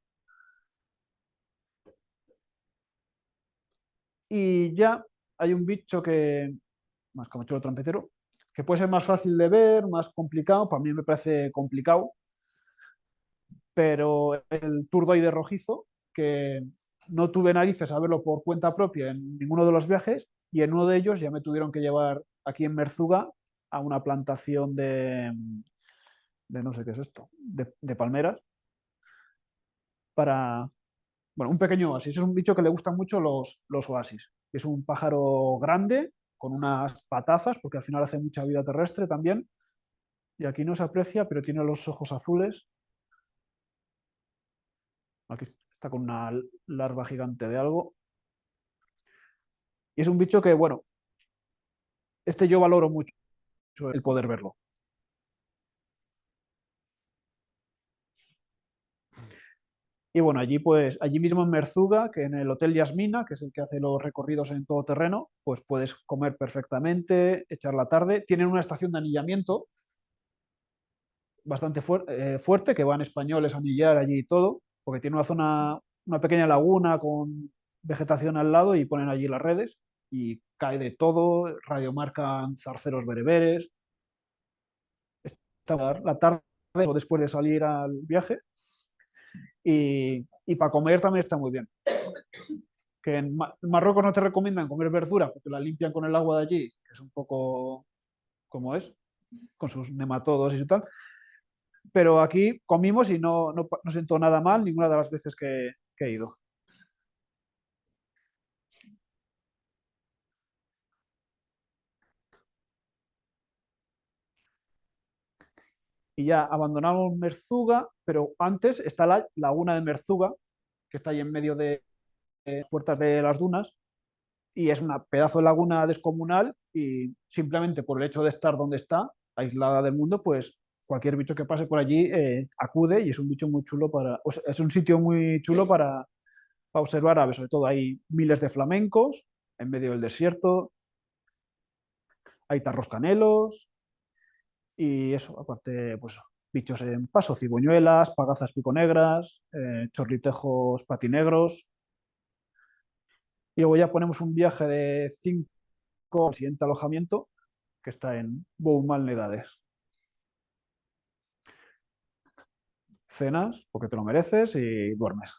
Y ya hay un bicho que, más camachuelo trompetero, que puede ser más fácil de ver, más complicado, para mí me parece complicado, pero el turdoide rojizo, que no tuve narices a verlo por cuenta propia en ninguno de los viajes, y en uno de ellos ya me tuvieron que llevar aquí en Merzuga a una plantación de, de no sé qué es esto, de, palmeras, para, bueno, un pequeño oasis. Es un bicho que le gustan mucho los, los oasis. Es un pájaro grande, con unas patazas, porque al final hace mucha vida terrestre también. Y aquí no se aprecia, pero tiene los ojos azules. Aquí está con una larva gigante de algo. Y es un bicho que, bueno, este yo valoro mucho el poder verlo. Y bueno, allí pues, allí mismo en Merzuga, que en el Hotel Yasmina, que es el que hace los recorridos en todo terreno, pues puedes comer perfectamente, echar la tarde. Tienen una estación de anillamiento bastante eh, fuerte, que van españoles a anillar allí y todo, porque tiene una zona, una pequeña laguna con vegetación al lado y ponen allí las redes y cae de todo, radiomarcan zarceros bereberes. La tarde o después de salir al viaje y, y para comer también está muy bien. Que en, Ma- en Marruecos no te recomiendan comer verdura porque la limpian con el agua de allí, que es un poco como es, con sus nematodos y tal. Pero aquí comimos y no, no, no sentó nada mal ninguna de las veces que he ido. Y ya abandonamos Merzuga, pero antes está la laguna de Merzuga, que está ahí en medio de puertas de las dunas, y es una pedazo de laguna descomunal y simplemente por el hecho de estar donde está, aislada del mundo, pues cualquier bicho que pase por allí eh, acude y es un bicho muy chulo para, o sea, es un sitio muy chulo para, para observar aves, sobre todo hay miles de flamencos en medio del desierto, hay tarroscanelos y eso, aparte, pues bichos en paso, cigüeñuelas, pagazas piconegras, eh, chorritejos patinegros. Y luego ya ponemos un viaje de 5 al siguiente alojamiento, que está en Boumalnedades. Cenas, porque te lo mereces, y duermes.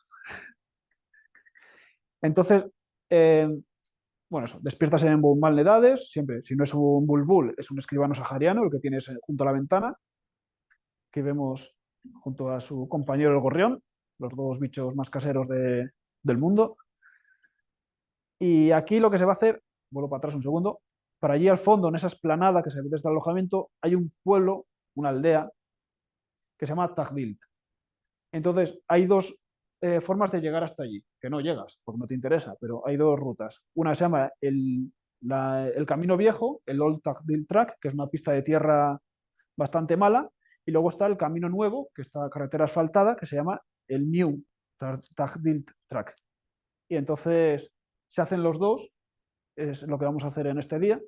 Entonces, eh, bueno, eso, despiertas en Boumalnedades, siempre, si no es un bulbul, es un escribano sahariano, el que tienes eh, junto a la ventana, que vemos junto a su compañero el gorrión, los dos bichos más caseros de- del mundo. Y aquí lo que se va a hacer, vuelvo para atrás un segundo, para allí al fondo, en esa esplanada que se ve desde el alojamiento, hay un pueblo, una aldea, que se llama Tagdilt. Entonces, hay dos eh, formas de llegar hasta allí, que no llegas, porque no te interesa, pero hay dos rutas. Una se llama el, el Camino Viejo, el Old Tagdilt Track, que es una pista de tierra bastante mala, y luego está el Camino Nuevo, que está carretera asfaltada, que se llama el New Tagdilt Track. Y entonces se hacen los dos, es lo que vamos a hacer en este día.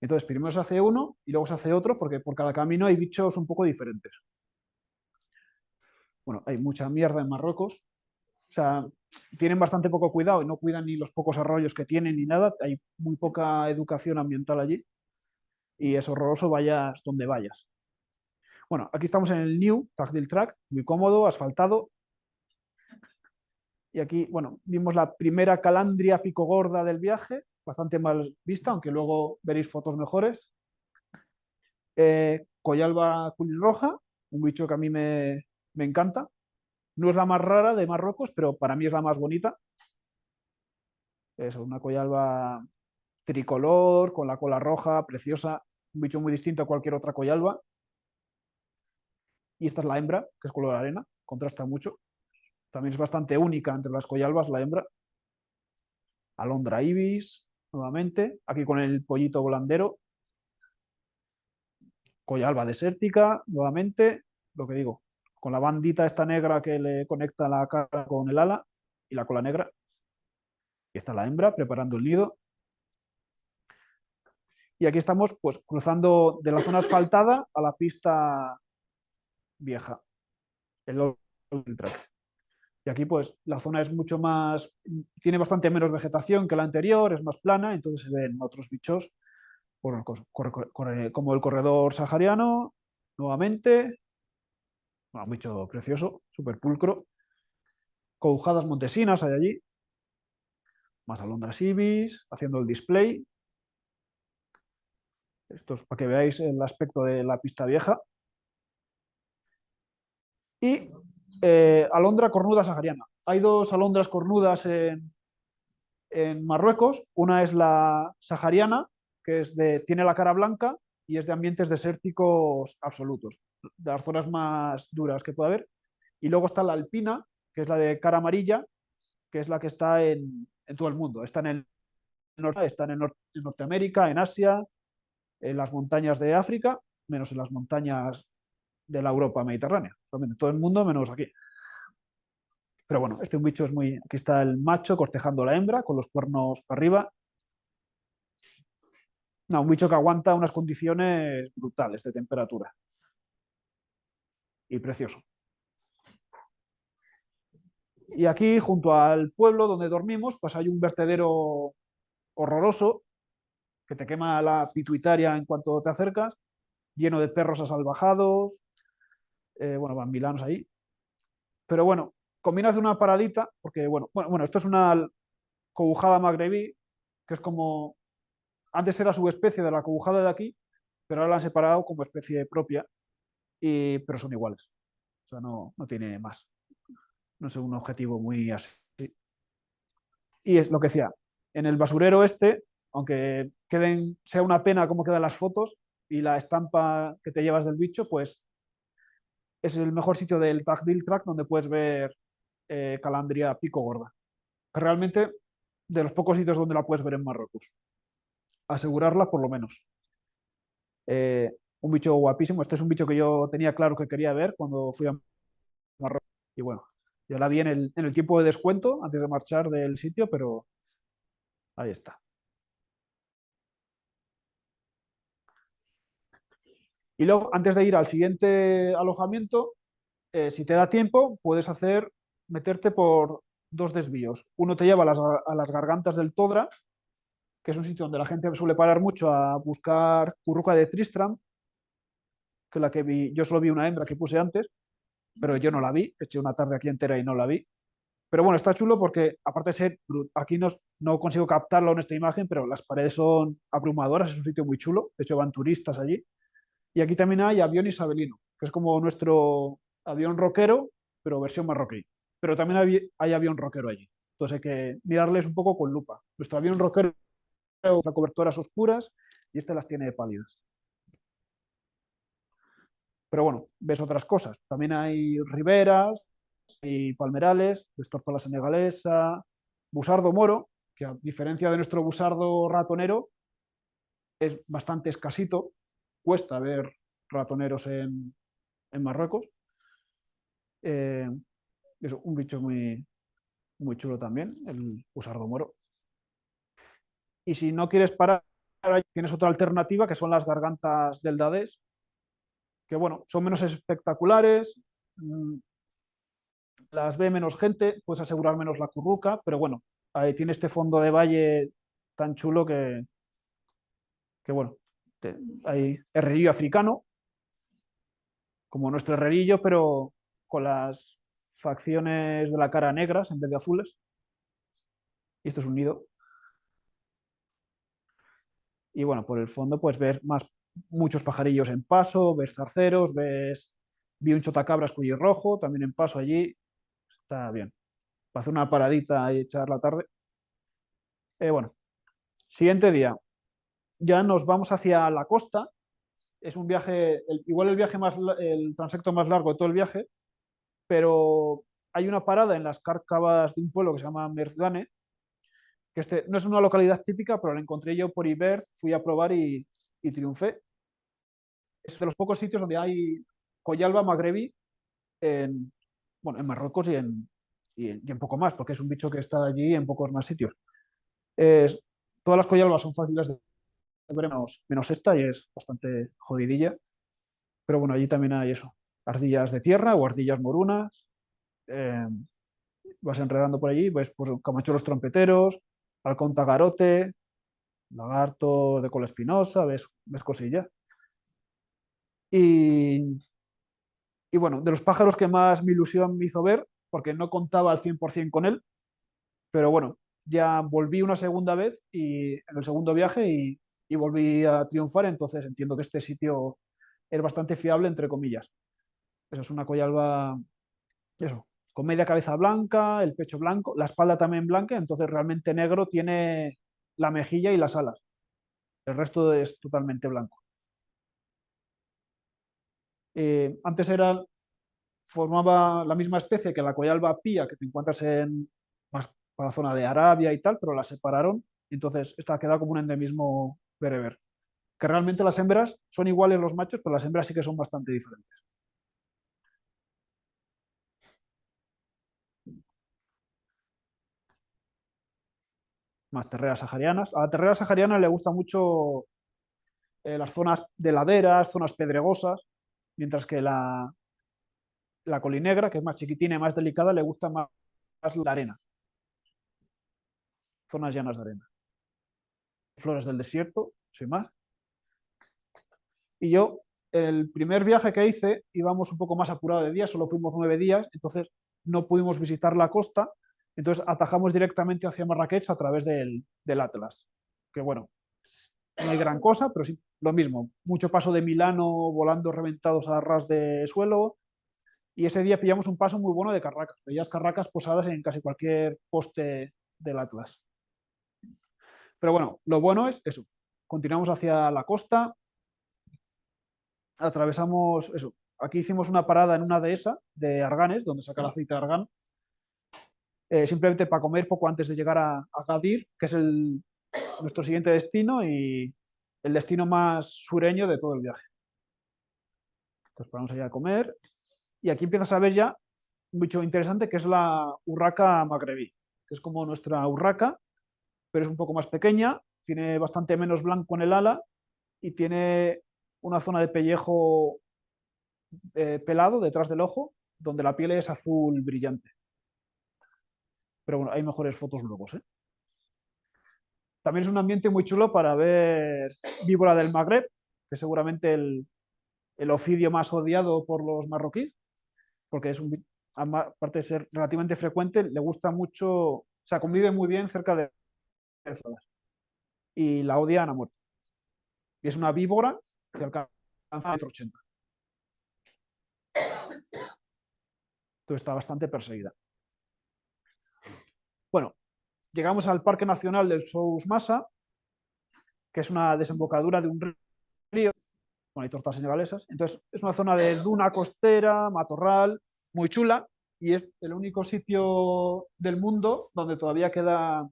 Entonces, primero se hace uno y luego se hace otro, porque por cada camino hay bichos un poco diferentes. Bueno, hay mucha mierda en Marruecos. O sea, tienen bastante poco cuidado y no cuidan ni los pocos arroyos que tienen ni nada. Hay muy poca educación ambiental allí. Y es horroroso vayas donde vayas. Bueno, aquí estamos en el New Tagdil Track, muy cómodo, asfaltado. Y aquí, bueno, vimos la primera calandria pico gorda del viaje, bastante mal vista, aunque luego veréis fotos mejores. Eh, Coyalba culirroja, un bicho que a mí me, me encanta. No es la más rara de Marruecos, pero para mí es la más bonita. Es una coyalba tricolor, con la cola roja, preciosa, un bicho muy distinto a cualquier otra coyalba. Y esta es la hembra, que es color arena, contrasta mucho. También es bastante única entre las coyalbas, la hembra. Alondra ibis, nuevamente, aquí con el pollito volandero. Coyalba desértica, nuevamente, lo que digo, con la bandita esta negra que le conecta la cara con el ala y la cola negra. Y está la hembra preparando el nido. Y aquí estamos pues cruzando de la zona asfaltada a la pista vieja, el track. Y aquí pues la zona es mucho más, tiene bastante menos vegetación que la anterior, es más plana, entonces se ven otros bichos como el corredor sahariano, nuevamente, un bicho precioso, súper pulcro. Coujadas montesinas hay allí. Más alondras ibis, haciendo el display. Esto es para que veáis el aspecto de la pista vieja. Y eh, alondra cornuda sahariana. Hay dos alondras cornudas en, en Marruecos. Una es la sahariana, que es de, tiene la cara blanca y es de ambientes desérticos absolutos, de las zonas más duras que puede haber. Y luego está la alpina, que es la de cara amarilla, que es la que está en, todo el mundo. Está en el norte, está en, Norteamérica, en Asia, en las montañas de África, menos en las montañas de la Europa mediterránea. Realmente, todo el mundo menos aquí. Pero bueno, este bicho es muy... Aquí está el macho cortejando la hembra con los cuernos para arriba. No, un bicho que aguanta unas condiciones brutales de temperatura. Y precioso. Y aquí, junto al pueblo donde dormimos, pues hay un vertedero horroroso que te quema la pituitaria en cuanto te acercas, lleno de perros asalvajados, eh, bueno, van milanos ahí. Pero bueno, conviene hacer una paradita, porque bueno, bueno, bueno, esto es una cobujada magrebí, que es como, antes era subespecie de la cobujada de aquí, pero ahora la han separado como especie propia, y, pero son iguales. O sea, no, no tiene más. No es un objetivo muy así. Y es lo que decía, en el basurero este, aunque queden, sea una pena cómo quedan las fotos y la estampa que te llevas del bicho, pues es el mejor sitio del Tagdil Track donde puedes ver eh, calandria pico gorda. Realmente de los pocos sitios donde la puedes ver en Marruecos. Asegurarla por lo menos. Eh, un bicho guapísimo. Este es un bicho que yo tenía claro que quería ver cuando fui a Marruecos. Y bueno, yo la vi en el, tiempo de descuento antes de marchar del sitio, pero ahí está. Y luego, antes de ir al siguiente alojamiento, eh, si te da tiempo, puedes hacer, meterte por dos desvíos. Uno te lleva a las gargantas del Todra, que es un sitio donde la gente suele parar mucho a buscar curruca de Tristram, que la que vi, yo solo vi una hembra que puse antes, pero yo no la vi, eché una tarde aquí entera y no la vi. Pero bueno, está chulo porque, aparte de ser, aquí no, no consigo captarlo en esta imagen, pero las paredes son abrumadoras, es un sitio muy chulo, de hecho van turistas allí. Y aquí también hay avión isabelino, que es como nuestro avión rockero, pero versión marroquí. Pero también hay, avión rockero allí. Entonces hay que mirarles un poco con lupa. Nuestro avión rockero las cobertoras oscuras y este las tiene pálidas. Pero bueno, ves otras cosas. También hay riberas y palmerales, ves tortola senegalesa, busardo moro, que a diferencia de nuestro busardo ratonero, es bastante escasito. Cuesta ver ratoneros en, en Marruecos. Eh, es un bicho muy, muy chulo también, el busardo moro. Y si no quieres parar, tienes otra alternativa que son las gargantas del Dadés, que bueno, son menos espectaculares, mm, las ve menos gente, puedes asegurar menos la curruca, pero bueno, ahí tiene este fondo de valle tan chulo que, que bueno, hay herrerillo africano, como nuestro herrerillo, pero con las facciones de la cara negras en vez de azules. Y esto es un nido. Y bueno, por el fondo pues ves más, muchos pajarillos en paso, ves zarceros, ves... Vi un chotacabras rojo, también en paso allí. Está bien. Para hacer una paradita y echar la tarde. Eh, bueno, siguiente día. Ya nos vamos hacia la costa. Es un viaje, el- igual el viaje más, el transecto más largo de todo el viaje, pero hay una parada en las cárcavas de un pueblo que se llama Merzgane, que este no es una localidad típica, pero la encontré yo por Iber, fui a probar y, y triunfé. Es de los pocos sitios donde hay Coyalba magrebí en, bueno, en Marruecos y en, y en, poco más, porque es un bicho que está allí en pocos más sitios. Todas las coyalbas son fáciles de ver, menos, menos esta, y es bastante jodidilla. Pero bueno, allí también hay eso, ardillas de tierra o ardillas morunas. eh, vas enredando por allí, ves pues, camachuelos trompeteros, halcón tagarote, lagarto de cola espinosa, ves, ves cosillas. Y, y bueno, de los pájaros que más mi ilusión me hizo ver, porque no contaba al 100% con él, pero bueno, ya volví una segunda vez y en el segundo viaje y, y volví a triunfar, entonces entiendo que este sitio es bastante fiable, entre comillas. Eso es una coyalba, eso, con media cabeza blanca, el pecho blanco, la espalda también blanca, entonces realmente negro tiene la mejilla y las alas. El resto es totalmente blanco. Eh, antes era, formaba la misma especie que la coyalba pía que te encuentras en para la zona de Arabia y tal, pero la separaron, entonces esta ha quedado como un endemismo bereber. Que realmente las hembras son iguales los machos, pero las hembras sí que son bastante diferentes. Más terreras saharianas. A la terrera sahariana le gusta mucho eh, las zonas de laderas, zonas pedregosas, mientras que la, la colinegra, que es más chiquitina y más delicada, le gusta más, más la arena. Zonas llanas de arena. Flores del desierto, sin más. Y yo, el primer viaje que hice, íbamos un poco más apurado de días, solo fuimos nueve días, entonces no pudimos visitar la costa, entonces atajamos directamente hacia Marrakech a través del, del Atlas. Que bueno, no hay gran cosa, pero sí, lo mismo. Mucho paso de Milano volando reventados a ras de suelo. Y ese día pillamos un paso muy bueno de carracas. Veías carracas posadas en casi cualquier poste del Atlas. Pero bueno, lo bueno es eso. Continuamos hacia la costa. Atravesamos eso. Aquí hicimos una parada en una dehesa de arganes, donde saca el aceite de argán. Eh, simplemente para comer poco antes de llegar a, Gadir, que es nuestro siguiente destino y el destino más sureño de todo el viaje. Entonces paramos allá a comer y aquí empiezas a ver ya bicho interesante que es la urraca magrebí, que es como nuestra urraca, pero es un poco más pequeña, tiene bastante menos blanco en el ala y tiene una zona de pellejo eh, pelado detrás del ojo, donde la piel es azul brillante. Pero bueno, hay mejores fotos luego, ¿eh? También es un ambiente muy chulo para ver víbora del Magreb, que seguramente el, el ofidio más odiado por los marroquíes, porque es un, aparte de ser relativamente frecuente, le gusta mucho, o sea, convive muy bien cerca de zonas y la odian a muerte. Y es una víbora que alcanza a metro ochenta. Entonces está bastante perseguida. Bueno, llegamos al Parque Nacional del Sous Massa, que es una desembocadura de un río Bueno, hay tortas senegalesas. Entonces, es una zona de duna costera, matorral, muy chula, y es el único sitio del mundo donde todavía queda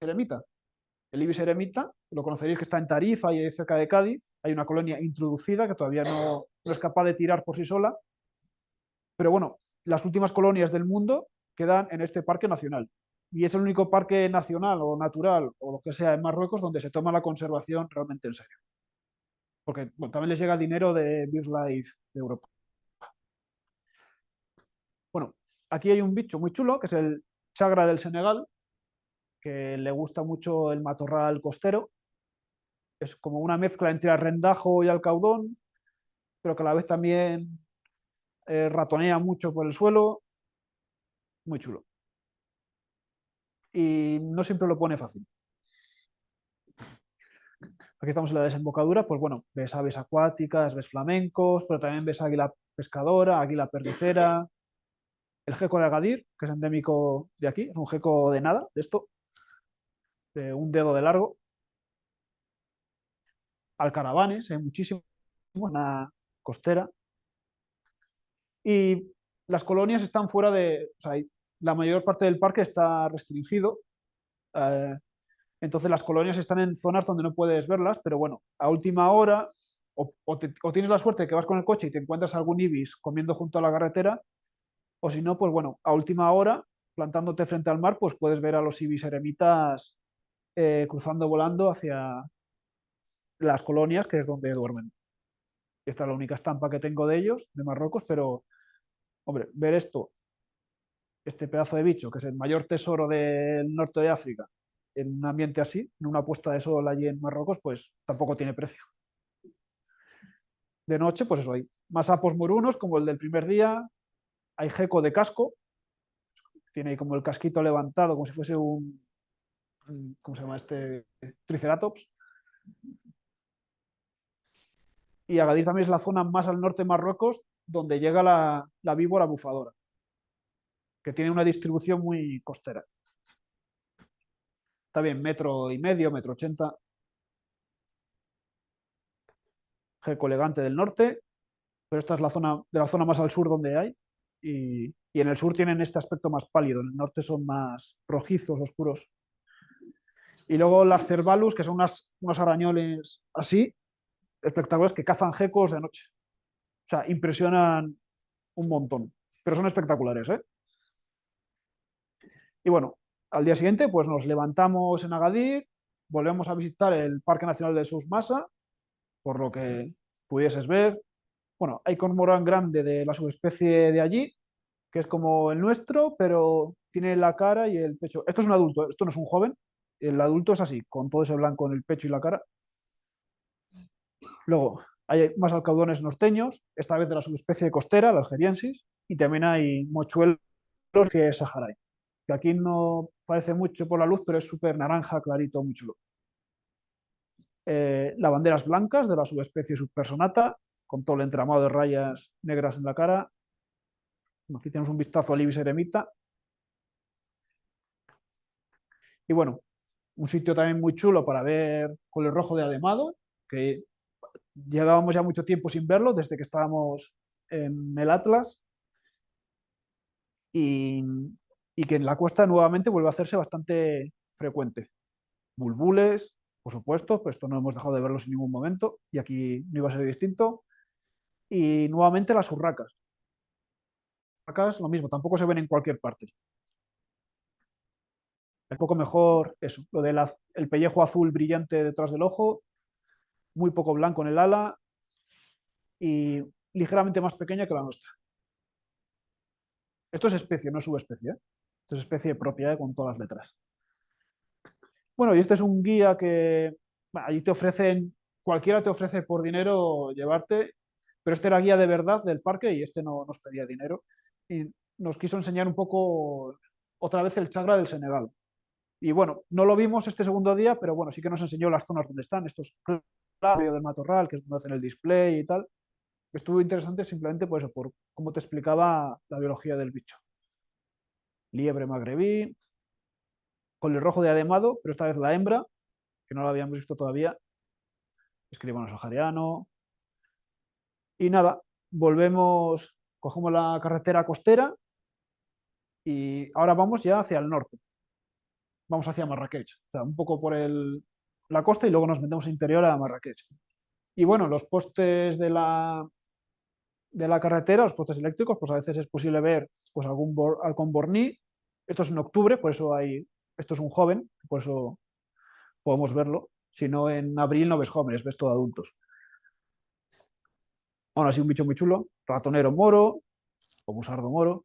eremita. El ibis eremita, lo conoceréis que está en Tarifa y cerca de Cádiz. Hay una colonia introducida que todavía no, no es capaz de tirar por sí sola. Pero bueno, las últimas colonias del mundo quedan en este parque nacional. Y es el único parque nacional o natural o lo que sea en Marruecos donde se toma la conservación realmente en serio. Porque también les llega dinero de BirdLife de Europa. Bueno, aquí hay un bicho muy chulo que es el chagra del Senegal, que le gusta mucho el matorral costero. Es como una mezcla entre arrendajo y alcaudón, pero que a la vez también eh, ratonea mucho por el suelo. Muy chulo. Y no siempre lo pone fácil. Aquí estamos en la desembocadura, pues bueno, ves aves acuáticas, ves flamencos, pero también ves águila pescadora, águila perdicera, el geco de Agadir, que es endémico de aquí, es un geco de nada, de esto, de un dedo de largo. Alcaravanes, hay muchísimos, una costera. Y las colonias están fuera de, o sea, la mayor parte del parque está restringido. eh, entonces las colonias están en zonas donde no puedes verlas, pero bueno, a última hora o, tienes la suerte de que vas con el coche y te encuentras algún ibis comiendo junto a la carretera, o si no, pues bueno, a última hora, plantándote frente al mar, pues puedes ver a los ibis eremitas eh, cruzando, volando hacia las colonias, que es donde duermen. Esta es la única estampa que tengo de ellos, de Marruecos, pero, hombre, ver esto, este pedazo de bicho, que es el mayor tesoro del norte de África, en un ambiente así, en una puesta de sol allí en Marruecos, pues tampoco tiene precio. De noche, pues eso, hay más sapos morunos, como el del primer día, hay geco de casco, tiene como el casquito levantado, como si fuese un, un- ¿cómo se llama este? Triceratops. Y Agadir también es la zona más al norte de Marruecos donde llega la, la víbora bufadora, que tiene una distribución muy costera. Está bien, metro y medio, metro ochenta. Geco elegante del norte, pero esta es la zona de la zona más al sur donde hay. Y, y en el sur tienen este aspecto más pálido, en el norte son más rojizos, oscuros. Y luego las cervalus, que son unas, unos arañoles así, espectaculares, que cazan gecos de noche. Sea, impresionan un montón, pero son espectaculares, ¿eh? Y bueno, al día siguiente, pues nos levantamos en Agadir, volvemos a visitar el Parque Nacional de Susmasa, por lo que pudieses ver. Bueno, hay cormorán grande de la subespecie de allí, que es como el nuestro, pero tiene la cara y el pecho. Esto es un adulto, esto no es un joven. El adulto es así, con todo ese blanco en el pecho y la cara. Luego, hay más alcaudones norteños, esta vez de la subespecie costera, la algeriensis, y también hay mochuelos que saharaui, que aquí no parece mucho por la luz, pero es súper naranja, clarito, muy chulo. Eh, lavanderas blancas de la subespecie subpersonata, con todo el entramado de rayas negras en la cara. Aquí tenemos un vistazo al ibis eremita. Y bueno, un sitio también muy chulo para ver con el rojo de Ademado, que llevábamos ya mucho tiempo sin verlo, desde que estábamos en el Atlas. Y, y que en la costa nuevamente vuelve a hacerse bastante frecuente. Bulbules, por supuesto, pero esto no hemos dejado de verlos en ningún momento y aquí no iba a ser distinto. Y nuevamente las urracas. Urracas, lo mismo, tampoco se ven en cualquier parte. Un poco mejor eso, lo del el pellejo azul brillante detrás del ojo, muy poco blanco en el ala y ligeramente más pequeña que la nuestra. Esto es especie, no es subespecie. ¿eh? Esto es especie propia ¿eh? con todas las letras. Bueno, y este es un guía que allí te ofrecen, cualquiera te ofrece por dinero llevarte, pero este era guía de verdad del parque y este no nos pedía dinero. Y nos quiso enseñar un poco otra vez el chagra del Senegal. Y bueno, no lo vimos este segundo día, pero bueno, sí que nos enseñó las zonas donde están, estos del matorral, que es donde hacen el display y tal. Estuvo interesante simplemente por eso, por cómo te explicaba la biología del bicho. Liebre magrebí, con el rojo de ademado, pero esta vez la hembra, que no la habíamos visto todavía. escribano sahariano. Y nada, volvemos, cogemos la carretera costera y ahora vamos ya hacia el norte. Vamos hacia Marrakech, o sea, un poco por el, la costa y luego nos metemos interior a Marrakech. Y bueno, los postes de la, de la carretera, los postes eléctricos, pues a veces es posible ver pues algún bor, halcón borní. Esto es en octubre, por eso hay, esto es un joven, por eso podemos verlo. Si no, en abril no ves jóvenes, ves todo adultos. Aún así, un bicho muy chulo. Ratonero moro, o musardo moro.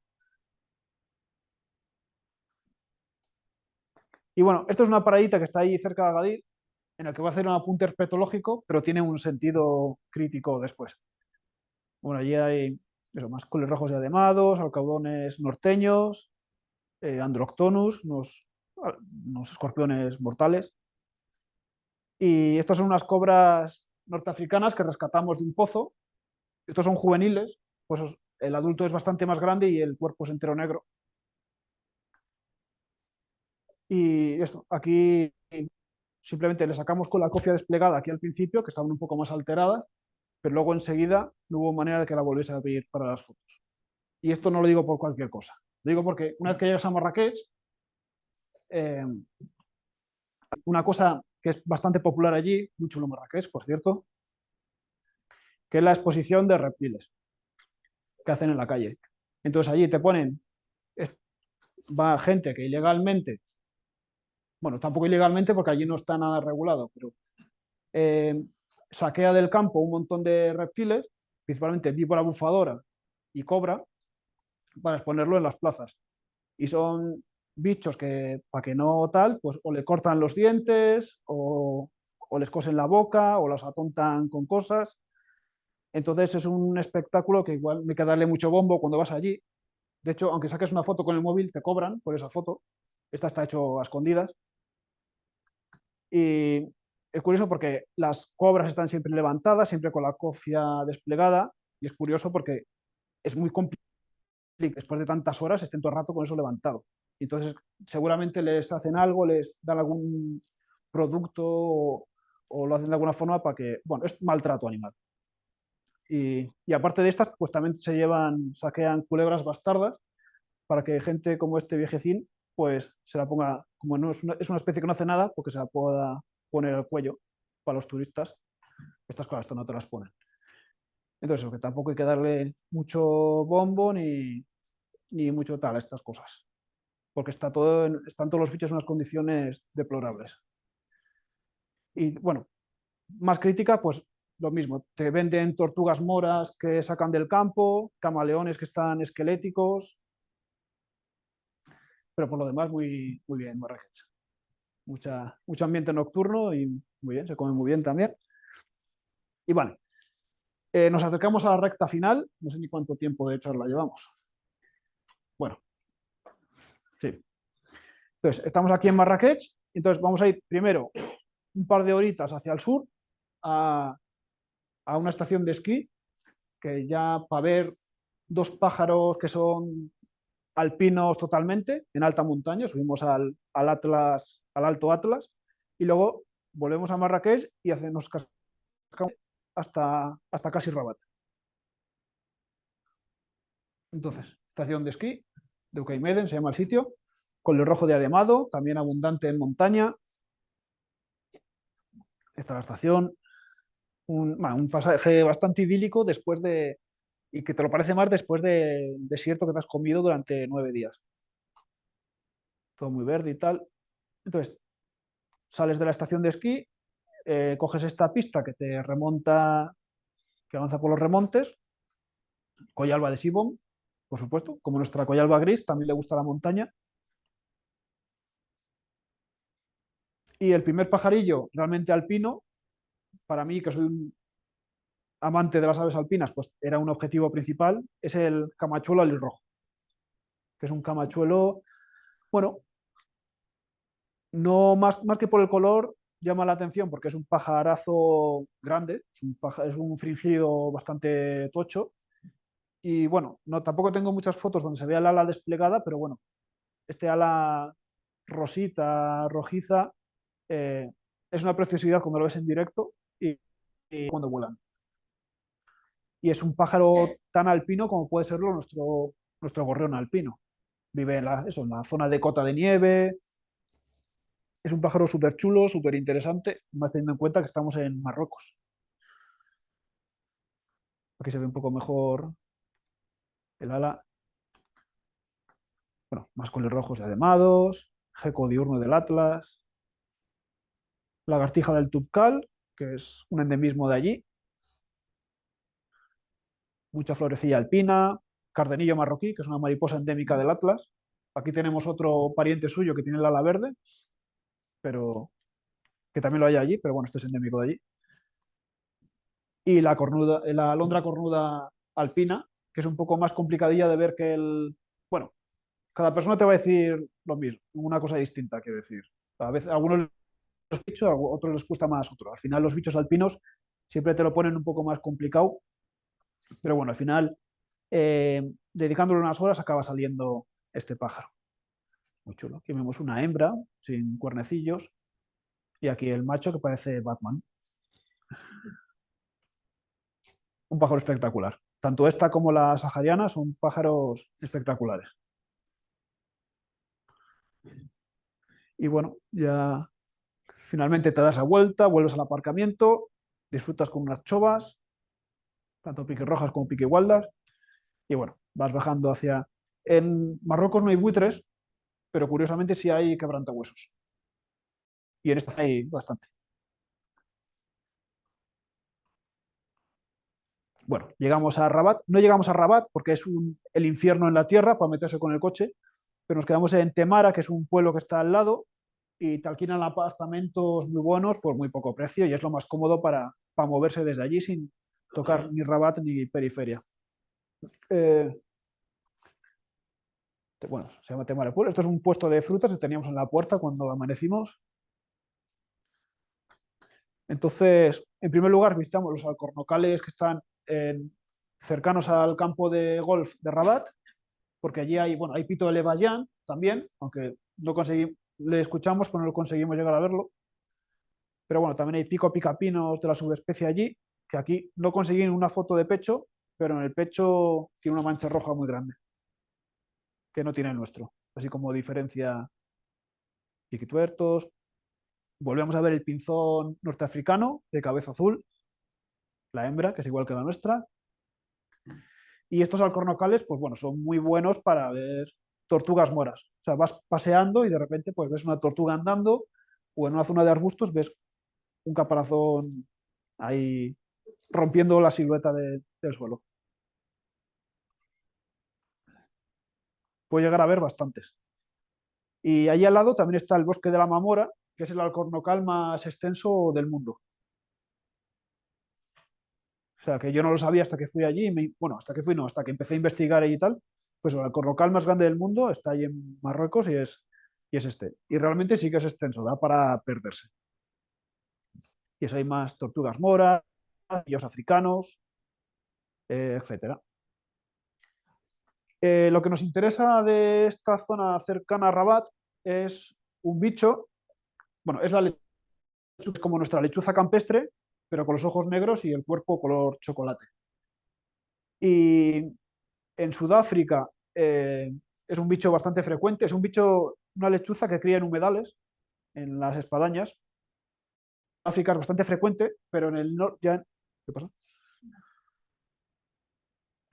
Y bueno, esto es una paradita que está ahí cerca de Agadir, en el que voy a hacer un apunte herpetológico, pero tiene un sentido crítico después. Bueno, allí hay más coles rojos y ademados, alcaudones norteños, eh, androctonus, unos, unos escorpiones mortales. Y estas son unas cobras norteafricanas que rescatamos de un pozo. Estos son juveniles, pues el adulto es bastante más grande y el cuerpo es entero negro. Y esto, aquí simplemente le sacamos con la cofia desplegada aquí al principio, que estaban un poco más alteradas, pero luego enseguida no hubo manera de que la volviese a abrir para las fotos. Y esto no lo digo por cualquier cosa. Lo digo porque una vez que llegas a Marrakech, eh, una cosa que es bastante popular allí, muy chulo Marrakech, por cierto, que es la exposición de reptiles que hacen en la calle. Entonces allí te ponen, va gente que ilegalmente, bueno, tampoco ilegalmente porque allí no está nada regulado, pero eh, saquea del campo un montón de reptiles, principalmente víbora bufadora y cobra, para exponerlo en las plazas. Y son bichos que, para que no tal, pues o le cortan los dientes, o, les cosen la boca, o los atontan con cosas. Entonces es un espectáculo que igual hay que darle mucho bombo cuando vas allí. De hecho, aunque saques una foto con el móvil, te cobran por esa foto. Esta está hecho a escondidas. Y es curioso porque las cobras están siempre levantadas, siempre con la cofia desplegada, y es curioso porque es muy complicado después de tantas horas estén todo el rato con eso levantado. Entonces, seguramente les hacen algo, les dan algún producto o, o lo hacen de alguna forma para que, bueno, es maltrato animal. Y, y, aparte de estas, pues también se llevan, saquean culebras bastardas para que gente como este viejecín, pues se la ponga, como no es una, es una especie que no hace nada, porque se la pueda poner al cuello para los turistas. Estas cosas no te las ponen. Entonces, que tampoco hay que darle mucho bombo ni, ni mucho tal a estas cosas. Porque está todo están todos los bichos en unas condiciones deplorables. Y bueno, más crítica, pues lo mismo. Te venden tortugas moras que sacan del campo, camaleones que están esqueléticos. Pero por lo demás, muy, muy bien, Marrakech mucha, mucho ambiente nocturno y muy bien, se come muy bien también. Y vale, eh, nos acercamos a la recta final, no sé ni cuánto tiempo de charla llevamos. Bueno, sí. Entonces, estamos aquí en Marrakech, entonces vamos a ir primero un par de horitas hacia el sur a, a una estación de esquí, que ya para ver dos pájaros que son alpinos totalmente, en alta montaña, subimos al, Atlas, al Alto Atlas, y luego volvemos a Marrakech y hacemos hasta, hasta casi Rabat. Entonces, estación de esquí de Ucaimeden, se llama el sitio, con rojo de Ademado, también abundante en montaña. Esta es la estación, un, bueno, un pasaje bastante idílico después de, y que te lo parece más después del desierto que te has comido durante nueve días. Todo muy verde y tal. Entonces, sales de la estación de esquí, eh, coges esta pista que te remonta, que avanza por los remontes, Coyalba de Sibón, por supuesto, como nuestra Coyalba gris, también le gusta la montaña. Y el primer pajarillo realmente alpino, para mí, que soy un amante de las aves alpinas, pues era un objetivo principal, es el camachuelo alirrojo, que es un camachuelo, bueno, no más, que por el color, llama la atención porque es un pajarazo grande, es un, paja, es un fringido bastante tocho, y bueno, no, tampoco tengo muchas fotos donde se vea el ala desplegada, pero bueno, este ala rosita, rojiza, eh, es una preciosidad cuando lo ves en directo y cuando vuelan. Y es un pájaro tan alpino como puede serlo nuestro, nuestro gorrión alpino. Vive en la, eso, en la zona de cota de nieve. Es un pájaro súper chulo, súper interesante, más teniendo en cuenta que estamos en Marruecos. Aquí se ve un poco mejor el ala. Bueno, más coles rojos y ademados, geco diurno del Atlas, lagartija del Tubcal, que es un endemismo de allí, mucha florecilla alpina, cardenillo marroquí, que es una mariposa endémica del Atlas. Aquí tenemos otro pariente suyo que tiene el ala verde, pero que también lo hay allí, pero bueno, este es endémico de allí. Y la, cornuda, la alondra cornuda alpina, que es un poco más complicadilla de ver que el... Bueno, cada persona te va a decir lo mismo, una cosa distinta, quiero decir. A veces a algunos les bichos, a otros les cuesta más otro. Al final los bichos alpinos siempre te lo ponen un poco más complicado, pero bueno, al final, eh, dedicándole unas horas, acaba saliendo este pájaro. Muy chulo. Aquí vemos una hembra sin cuernecillos y aquí el macho que parece Batman. Un pájaro espectacular. Tanto esta como la sahariana son pájaros espectaculares. Y bueno, ya finalmente te das la vuelta, vuelves al aparcamiento, disfrutas con unas chovas, tanto rojas como piquigualdas, y bueno, vas bajando hacia... En Marruecos no hay buitres, pero curiosamente sí hay quebrantahuesos. Y en esta hay bastante. Bueno, llegamos a Rabat. No llegamos a Rabat porque es el infierno en la tierra para meterse con el coche, pero nos quedamos en Temara, que es un pueblo que está al lado, y te alquilan apartamentos muy buenos por muy poco precio y es lo más cómodo para, para moverse desde allí sin tocar ni Rabat ni periferia. Eh, bueno, se llama Temara Pueblo. Esto es un puesto de frutas que teníamos en la puerta cuando amanecimos. Entonces, en primer lugar, visitamos los alcornocales que están cercanos al campo de golf de Rabat, porque allí hay, bueno, hay pito de Levayan también, aunque no conseguimos, le escuchamos, pero no conseguimos llegar a verlo. Pero bueno, también hay pico picapinos de la subespecie allí, que aquí no conseguí una foto de pecho, pero en el pecho tiene una mancha roja muy grande, que no tiene el nuestro. Así como diferencia piquituertos. Volvemos a ver el pinzón norteafricano de cabeza azul, la hembra, que es igual que la nuestra. Y estos alcornocales, pues bueno, son muy buenos para ver tortugas moras. O sea, vas paseando y de repente pues ves una tortuga andando o en una zona de arbustos ves un caparazón ahí rompiendo la silueta del suelo. Puede llegar a ver bastantes. Y ahí al lado también está el bosque de la Mamora, que es el alcornocal más extenso del mundo. O sea, que yo no lo sabía hasta que fui allí, bueno, hasta que fui, no, hasta que empecé a investigar y tal, pues el alcornocal más grande del mundo está ahí en Marruecos y es, y es este. Y realmente sí que es extenso, da para perderse. Y eso hay más tortugas moras, los africanos, eh, etc. Eh, lo que nos interesa de esta zona cercana a Rabat es un bicho, bueno, es la lechuza, como nuestra lechuza campestre, pero con los ojos negros y el cuerpo color chocolate. Y en Sudáfrica eh, es un bicho bastante frecuente, es un bicho, una lechuza que cría en humedales, en las espadañas. África es bastante frecuente, pero en el ya ¿Qué pasa?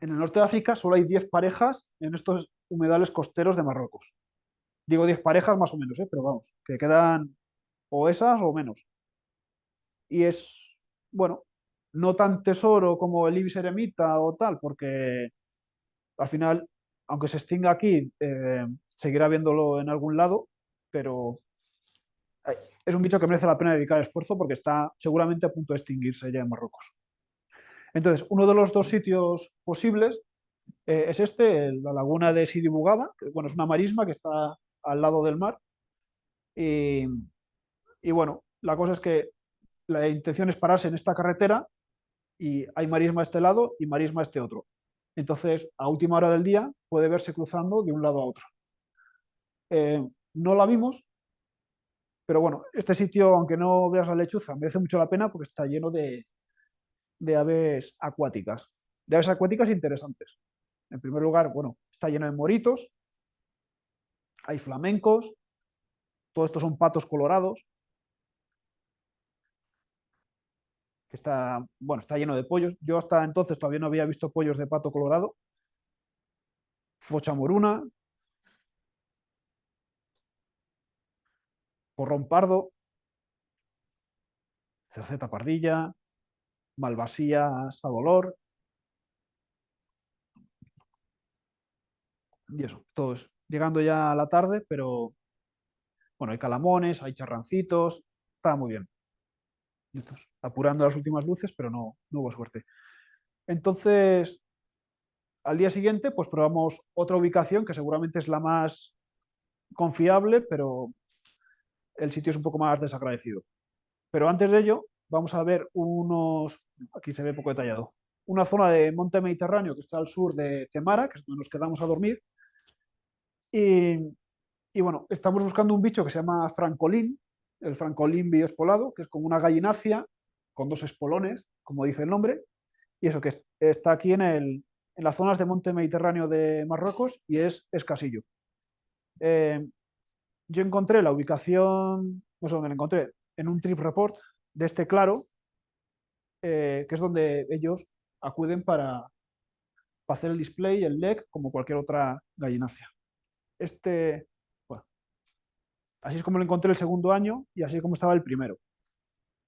En el norte de África solo hay 10 parejas en estos humedales costeros de Marruecos. Digo 10 parejas más o menos, ¿eh? pero vamos, que quedan o esas o menos. Y es, bueno, no tan tesoro como el ibis eremita o tal, porque al final, aunque se extinga aquí, eh, seguirá viéndolo en algún lado, pero es un bicho que merece la pena dedicar esfuerzo porque está seguramente a punto de extinguirse ya en Marruecos. Entonces, uno de los dos sitios posibles eh, es este, la laguna de Sidi Bugada, que bueno, es una marisma que está al lado del mar. Y, bueno, la cosa es que la intención es pararse en esta carretera y hay marisma a este lado y marisma a este otro. Entonces, a última hora del día puede verse cruzando de un lado a otro. Eh, no la vimos, pero bueno, este sitio, aunque no veas la lechuza, merece mucho la pena porque está lleno de, de aves acuáticas. De aves acuáticas interesantes. En primer lugar, bueno, está lleno de moritos, hay flamencos, todo esto son patos colorados, está, bueno, está lleno de pollos. Yo hasta entonces todavía no había visto pollos de pato colorado. Focha moruna, porrón pardo, cerceta pardilla, malvasía dolor. Y eso, todos llegando ya a la tarde, pero bueno, hay calamones, hay charrancitos, está muy bien. Apurando las últimas luces, pero no, no hubo suerte. Entonces, al día siguiente, pues probamos otra ubicación que seguramente es la más confiable, pero el sitio es un poco más desagradecido. Pero antes de ello, vamos a ver unos, aquí se ve poco detallado, una zona de monte mediterráneo que está al sur de Temara, que es donde nos quedamos a dormir. Y, bueno, estamos buscando un bicho que se llama francolín, el francolín bioespolado, que es como una gallinácea con dos espolones, como dice el nombre, y eso que está aquí en, el, en las zonas de monte mediterráneo de Marruecos y es escasillo. Eh, yo encontré la ubicación, no sé dónde la encontré, en un trip report de este claro, eh, que es donde ellos acuden para, hacer el display, el leg, como cualquier otra gallinacia. Este, bueno, así es como lo encontré el segundo año y así es como estaba el primero.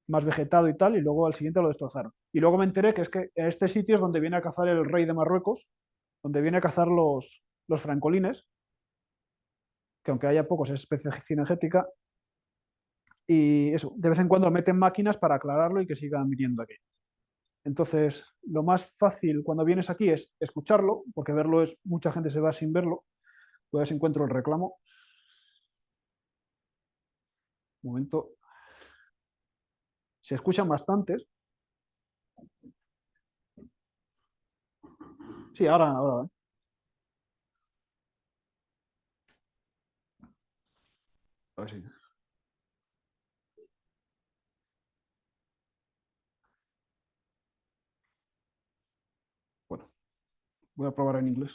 Más vegetado y tal, y luego al siguiente lo destrozaron. Y luego me enteré que es que este sitio es donde viene a cazar el rey de Marruecos, donde viene a cazar los, los francolines, que aunque haya pocos es especie cinegética, y eso, de vez en cuando meten máquinas para aclararlo y que sigan viniendo aquí. Entonces, lo más fácil cuando vienes aquí es escucharlo, porque verlo es, mucha gente se va sin verlo. Pues encuentro el reclamo. Un momento. Se escuchan bastantes. Sí, ahora, ahora. A ver si... Bueno, voy a probar en inglés.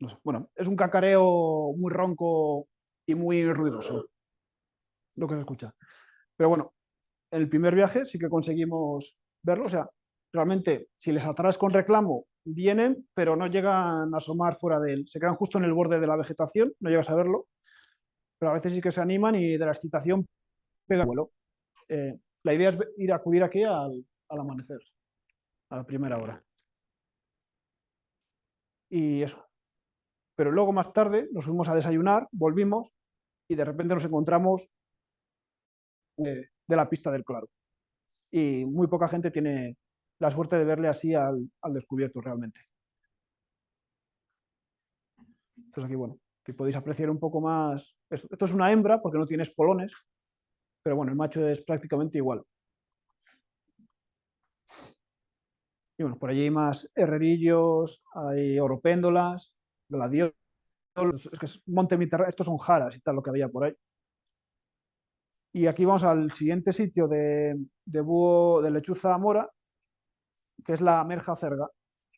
No sé. Bueno, es un cacareo muy ronco y muy ruidoso lo que se escucha. Pero bueno, en el primer viaje sí que conseguimos verlo. O sea, realmente si les atraes con reclamo, vienen, pero no llegan a asomar fuera de él. Se quedan justo en el borde de la vegetación, no llegas a verlo. Pero a veces sí que se animan y de la excitación pega el vuelo. Eh, la idea es ir a acudir aquí al, al amanecer, a la primera hora. Y eso. Pero luego más tarde nos fuimos a desayunar, volvimos y de repente nos encontramos de, la pista del claro. Y muy poca gente tiene la suerte de verle así al, descubierto realmente. Entonces aquí, bueno, que podéis apreciar un poco más. Esto, es una hembra porque no tiene espolones, pero bueno, el macho es prácticamente igual. Y bueno, por allí hay más herrerillos, hay oropéndolas, gladiolos, es que es monte estos son jaras y tal lo que había por ahí. Y aquí vamos al siguiente sitio de búho de lechuza mora, que es la Merja Cerga,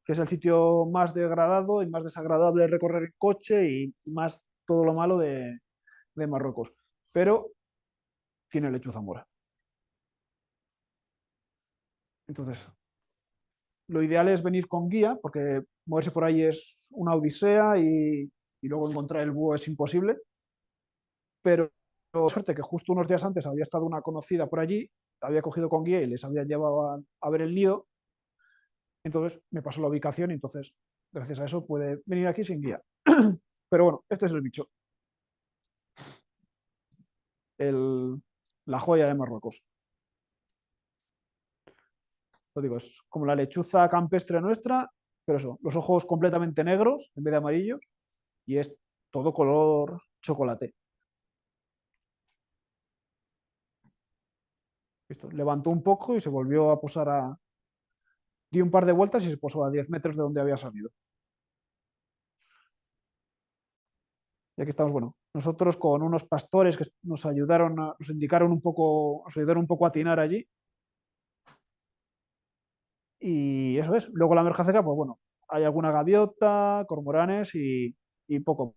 que es el sitio más degradado y más desagradable de recorrer en coche y más todo lo malo de, Marruecos. Pero tiene lechuza mora. Entonces, lo ideal es venir con guía, porque moverse por ahí es una odisea y, y luego encontrar el búho es imposible. Pero suerte que justo unos días antes había estado una conocida por allí, había cogido con guía y les había llevado a, ver el nido. Entonces me pasó la ubicación y entonces, gracias a eso, puede venir aquí sin guía. Pero bueno, este es el bicho. la joya de Marruecos. Lo digo, es como la lechuza campestre nuestra, pero eso, los ojos completamente negros en vez de amarillos y es todo color chocolate. levantó un poco y se volvió a posar a, dio un par de vueltas y se posó a 10 metros de donde había salido. Y aquí estamos, bueno, nosotros con unos pastores que nos ayudaron, a- nos indicaron un poco, nos ayudaron un poco a atinar allí. Y eso es. Luego la merja pues bueno, hay alguna gaviota, cormoranes y, poco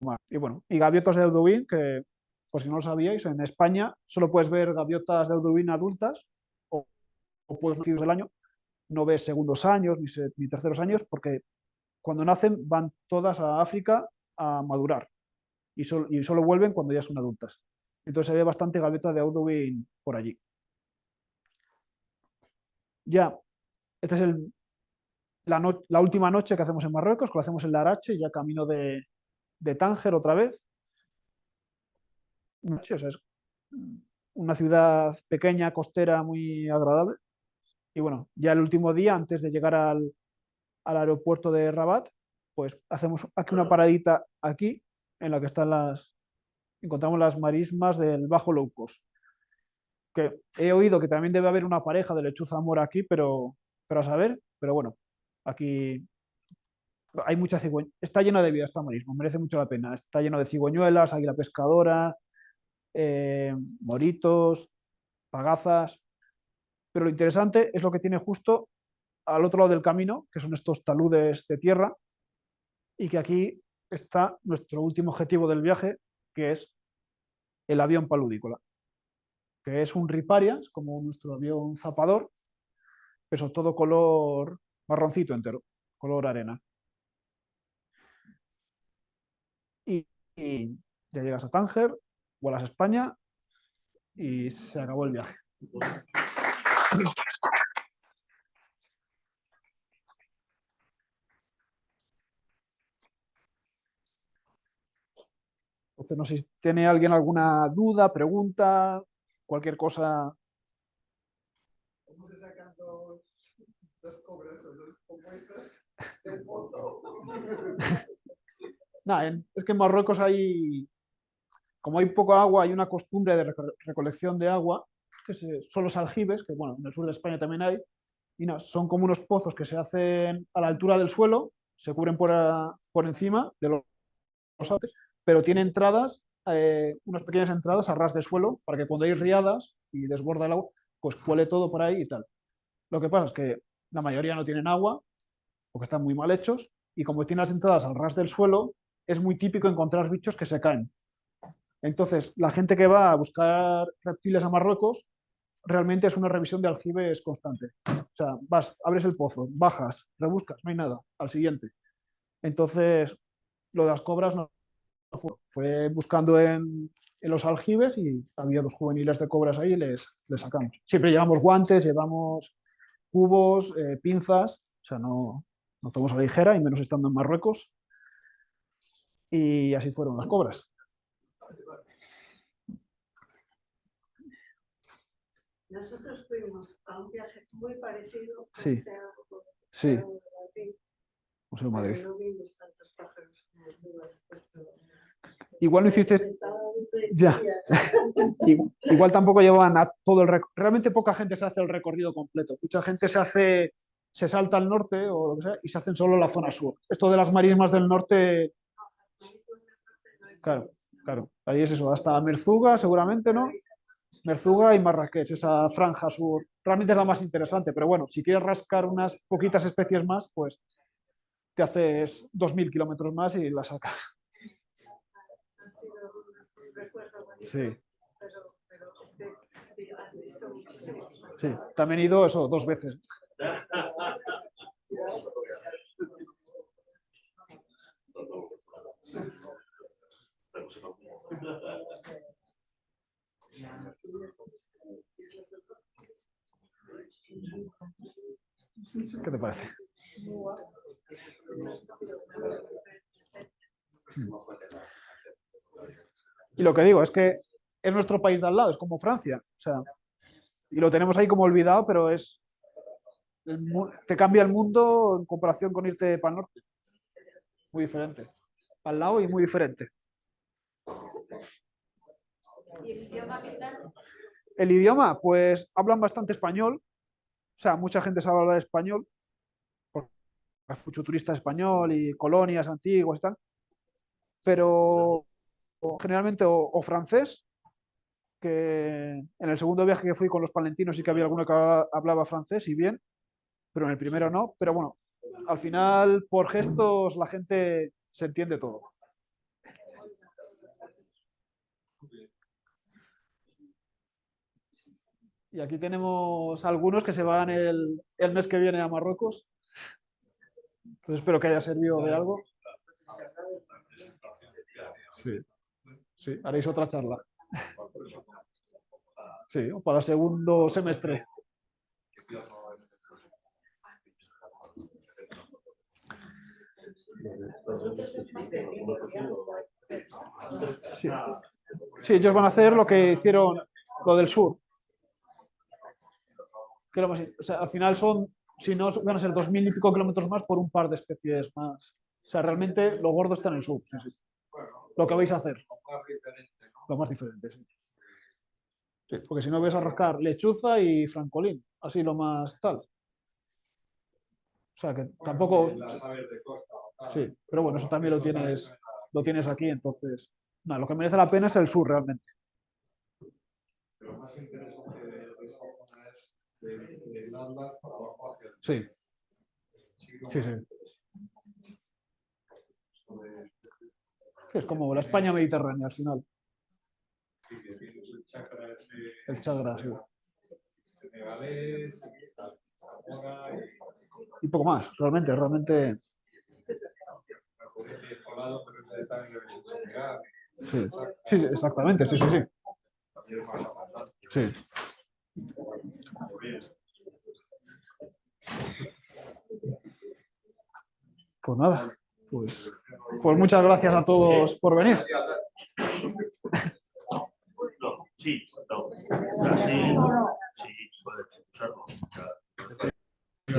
más. Y bueno, y gaviotas de Audouin, que por si no lo sabíais, en España solo puedes ver gaviotas de Audouin adultas o, o puedes nacidos del año. No ves segundos años ni, terceros años porque cuando nacen van todas a África a madurar y, sol- y solo vuelven cuando ya son adultas. Entonces ve bastante gaviota de Audouin por allí. Ya, esta es la, última noche que hacemos en Marruecos, que lo hacemos en Larache, ya camino de, Tánger otra vez. O es una ciudad pequeña, costera, muy agradable. Y bueno, ya el último día, antes de llegar al, al aeropuerto de Rabat, pues hacemos aquí una paradita aquí, en la que están las, encontramos las marismas del Bajo Low Cost. Que he oído que también debe haber una pareja de lechuza mora aquí, pero, pero a saber, pero bueno, aquí hay mucha cigüeña. Está llena de vida esta marisma, merece mucho la pena. Está lleno de cigüeñuelas, águila pescadora, eh, moritos, pagazas. Pero lo interesante es lo que tiene justo al otro lado del camino, que son estos taludes de tierra, y que aquí está nuestro último objetivo del viaje, que es el avión paludícola, que es un riparias, como nuestro avión zapador, pero todo color marroncito entero, color arena. Y, y ya llegas a Tánger, vuelas a España y se acabó el viaje. Entonces, no sé si tiene alguien alguna duda, pregunta, cualquier cosa. ¿Cómo se sacan dos, dos cobras o dos compuestas pozo? En- es que en Marruecos hay, como hay poco agua, hay una costumbre de reco- recolección de agua, que son los aljibes, que bueno, en el sur de España también hay, y nada, son como unos pozos que se hacen a la altura del suelo, se cubren por, a- por encima de los, los pero tiene entradas, eh, unas pequeñas entradas a ras de suelo, para que cuando hay riadas y desborda el agua, pues cuele todo por ahí y tal. Lo que pasa es que la mayoría no tienen agua, porque están muy mal hechos, y como tienen las entradas al ras del suelo, es muy típico encontrar bichos que se caen. Entonces, la gente que va a buscar reptiles a Marruecos realmente es una revisión de aljibes constante. O sea, vas, abres el pozo, bajas, rebuscas, no hay nada, al siguiente. Entonces, lo de las cobras no fue, buscando en, en los aljibes y había dos juveniles de cobras ahí y les, les sacamos. Siempre llevamos guantes, llevamos cubos, eh, pinzas, o sea, no, no tomamos a la ligera y menos estando en Marruecos. Y así fueron las cobras. Nosotros fuimos a un viaje muy parecido. a Sí. Sí, aquí, Museo de Madrid. No vimos tantos pájaros como tú has puesto. Igual no hiciste, Ya. igual tampoco llevaban a todo el recorrido. Realmente poca gente se hace el recorrido completo. Mucha gente se hace, se salta al norte o lo que sea y se hacen solo la zona sur. Esto de las marismas del norte, claro, claro. Ahí es eso, hasta Merzuga seguramente, ¿no? Merzuga y Marrakech, esa franja sur. Realmente es la más interesante, pero bueno, si quieres rascar unas poquitas especies más, pues te haces 2.000 kilómetros más y la sacas. Ha sido un- un recuerdo bonito, Sí. pero, pero es que has visto muchísimos. Sí, también he ido eso dos veces. ¿Qué te parece? Y lo que digo es que es nuestro país de al lado, es como Francia. O sea, y lo tenemos ahí como olvidado, pero es. te cambia el mundo en comparación con irte para el norte. Muy diferente. Al lado y muy diferente. ¿Y el idioma qué tal? El idioma, pues hablan bastante español, O sea, mucha gente sabe hablar español, porque hay mucho turista español y colonias antiguas y tal, pero generalmente o, francés, que en el segundo viaje que fui con los palentinos sí que había alguno que habla- hablaba francés y bien, pero en el primero no. Pero bueno, al final por gestos la gente se entiende todo. Y aquí tenemos algunos que se van el, el mes que viene a Marruecos. Entonces espero que haya servido de algo. Sí, sí, haréis otra charla. Sí, para el segundo semestre. Sí. Sí, ellos van a hacer lo que hicieron lo del sur. Lo o sea, al final son, si no, van a ser dos mil y pico kilómetros más por un par de especies más. O sea, realmente lo gordo está en el sur. sí, sí. Lo que vais a hacer, Más diferente, ¿no? lo más diferente. Sí. Sí, porque si no vais a rascar lechuza y francolín, así lo más tal. O sea, que tampoco... Sí, pero bueno, eso también lo tienes, lo tienes aquí, entonces... nada, lo que merece la pena es el sur realmente. Lo más interesante de esa zona es Sí, sí, sí. Es como la España mediterránea al final, el chakra ese el Chagra, sí. y poco más, realmente, realmente... Sí, sí, exactamente, sí, sí, sí. Sí. Pues nada, pues, pues muchas gracias a todos por venir. Sí,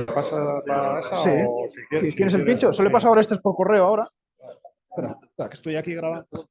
pasa la esa Sí. o si quieres, Si el pincho, se lo he pasado ahora este es por correo ahora. Espera, espera, que estoy aquí grabando.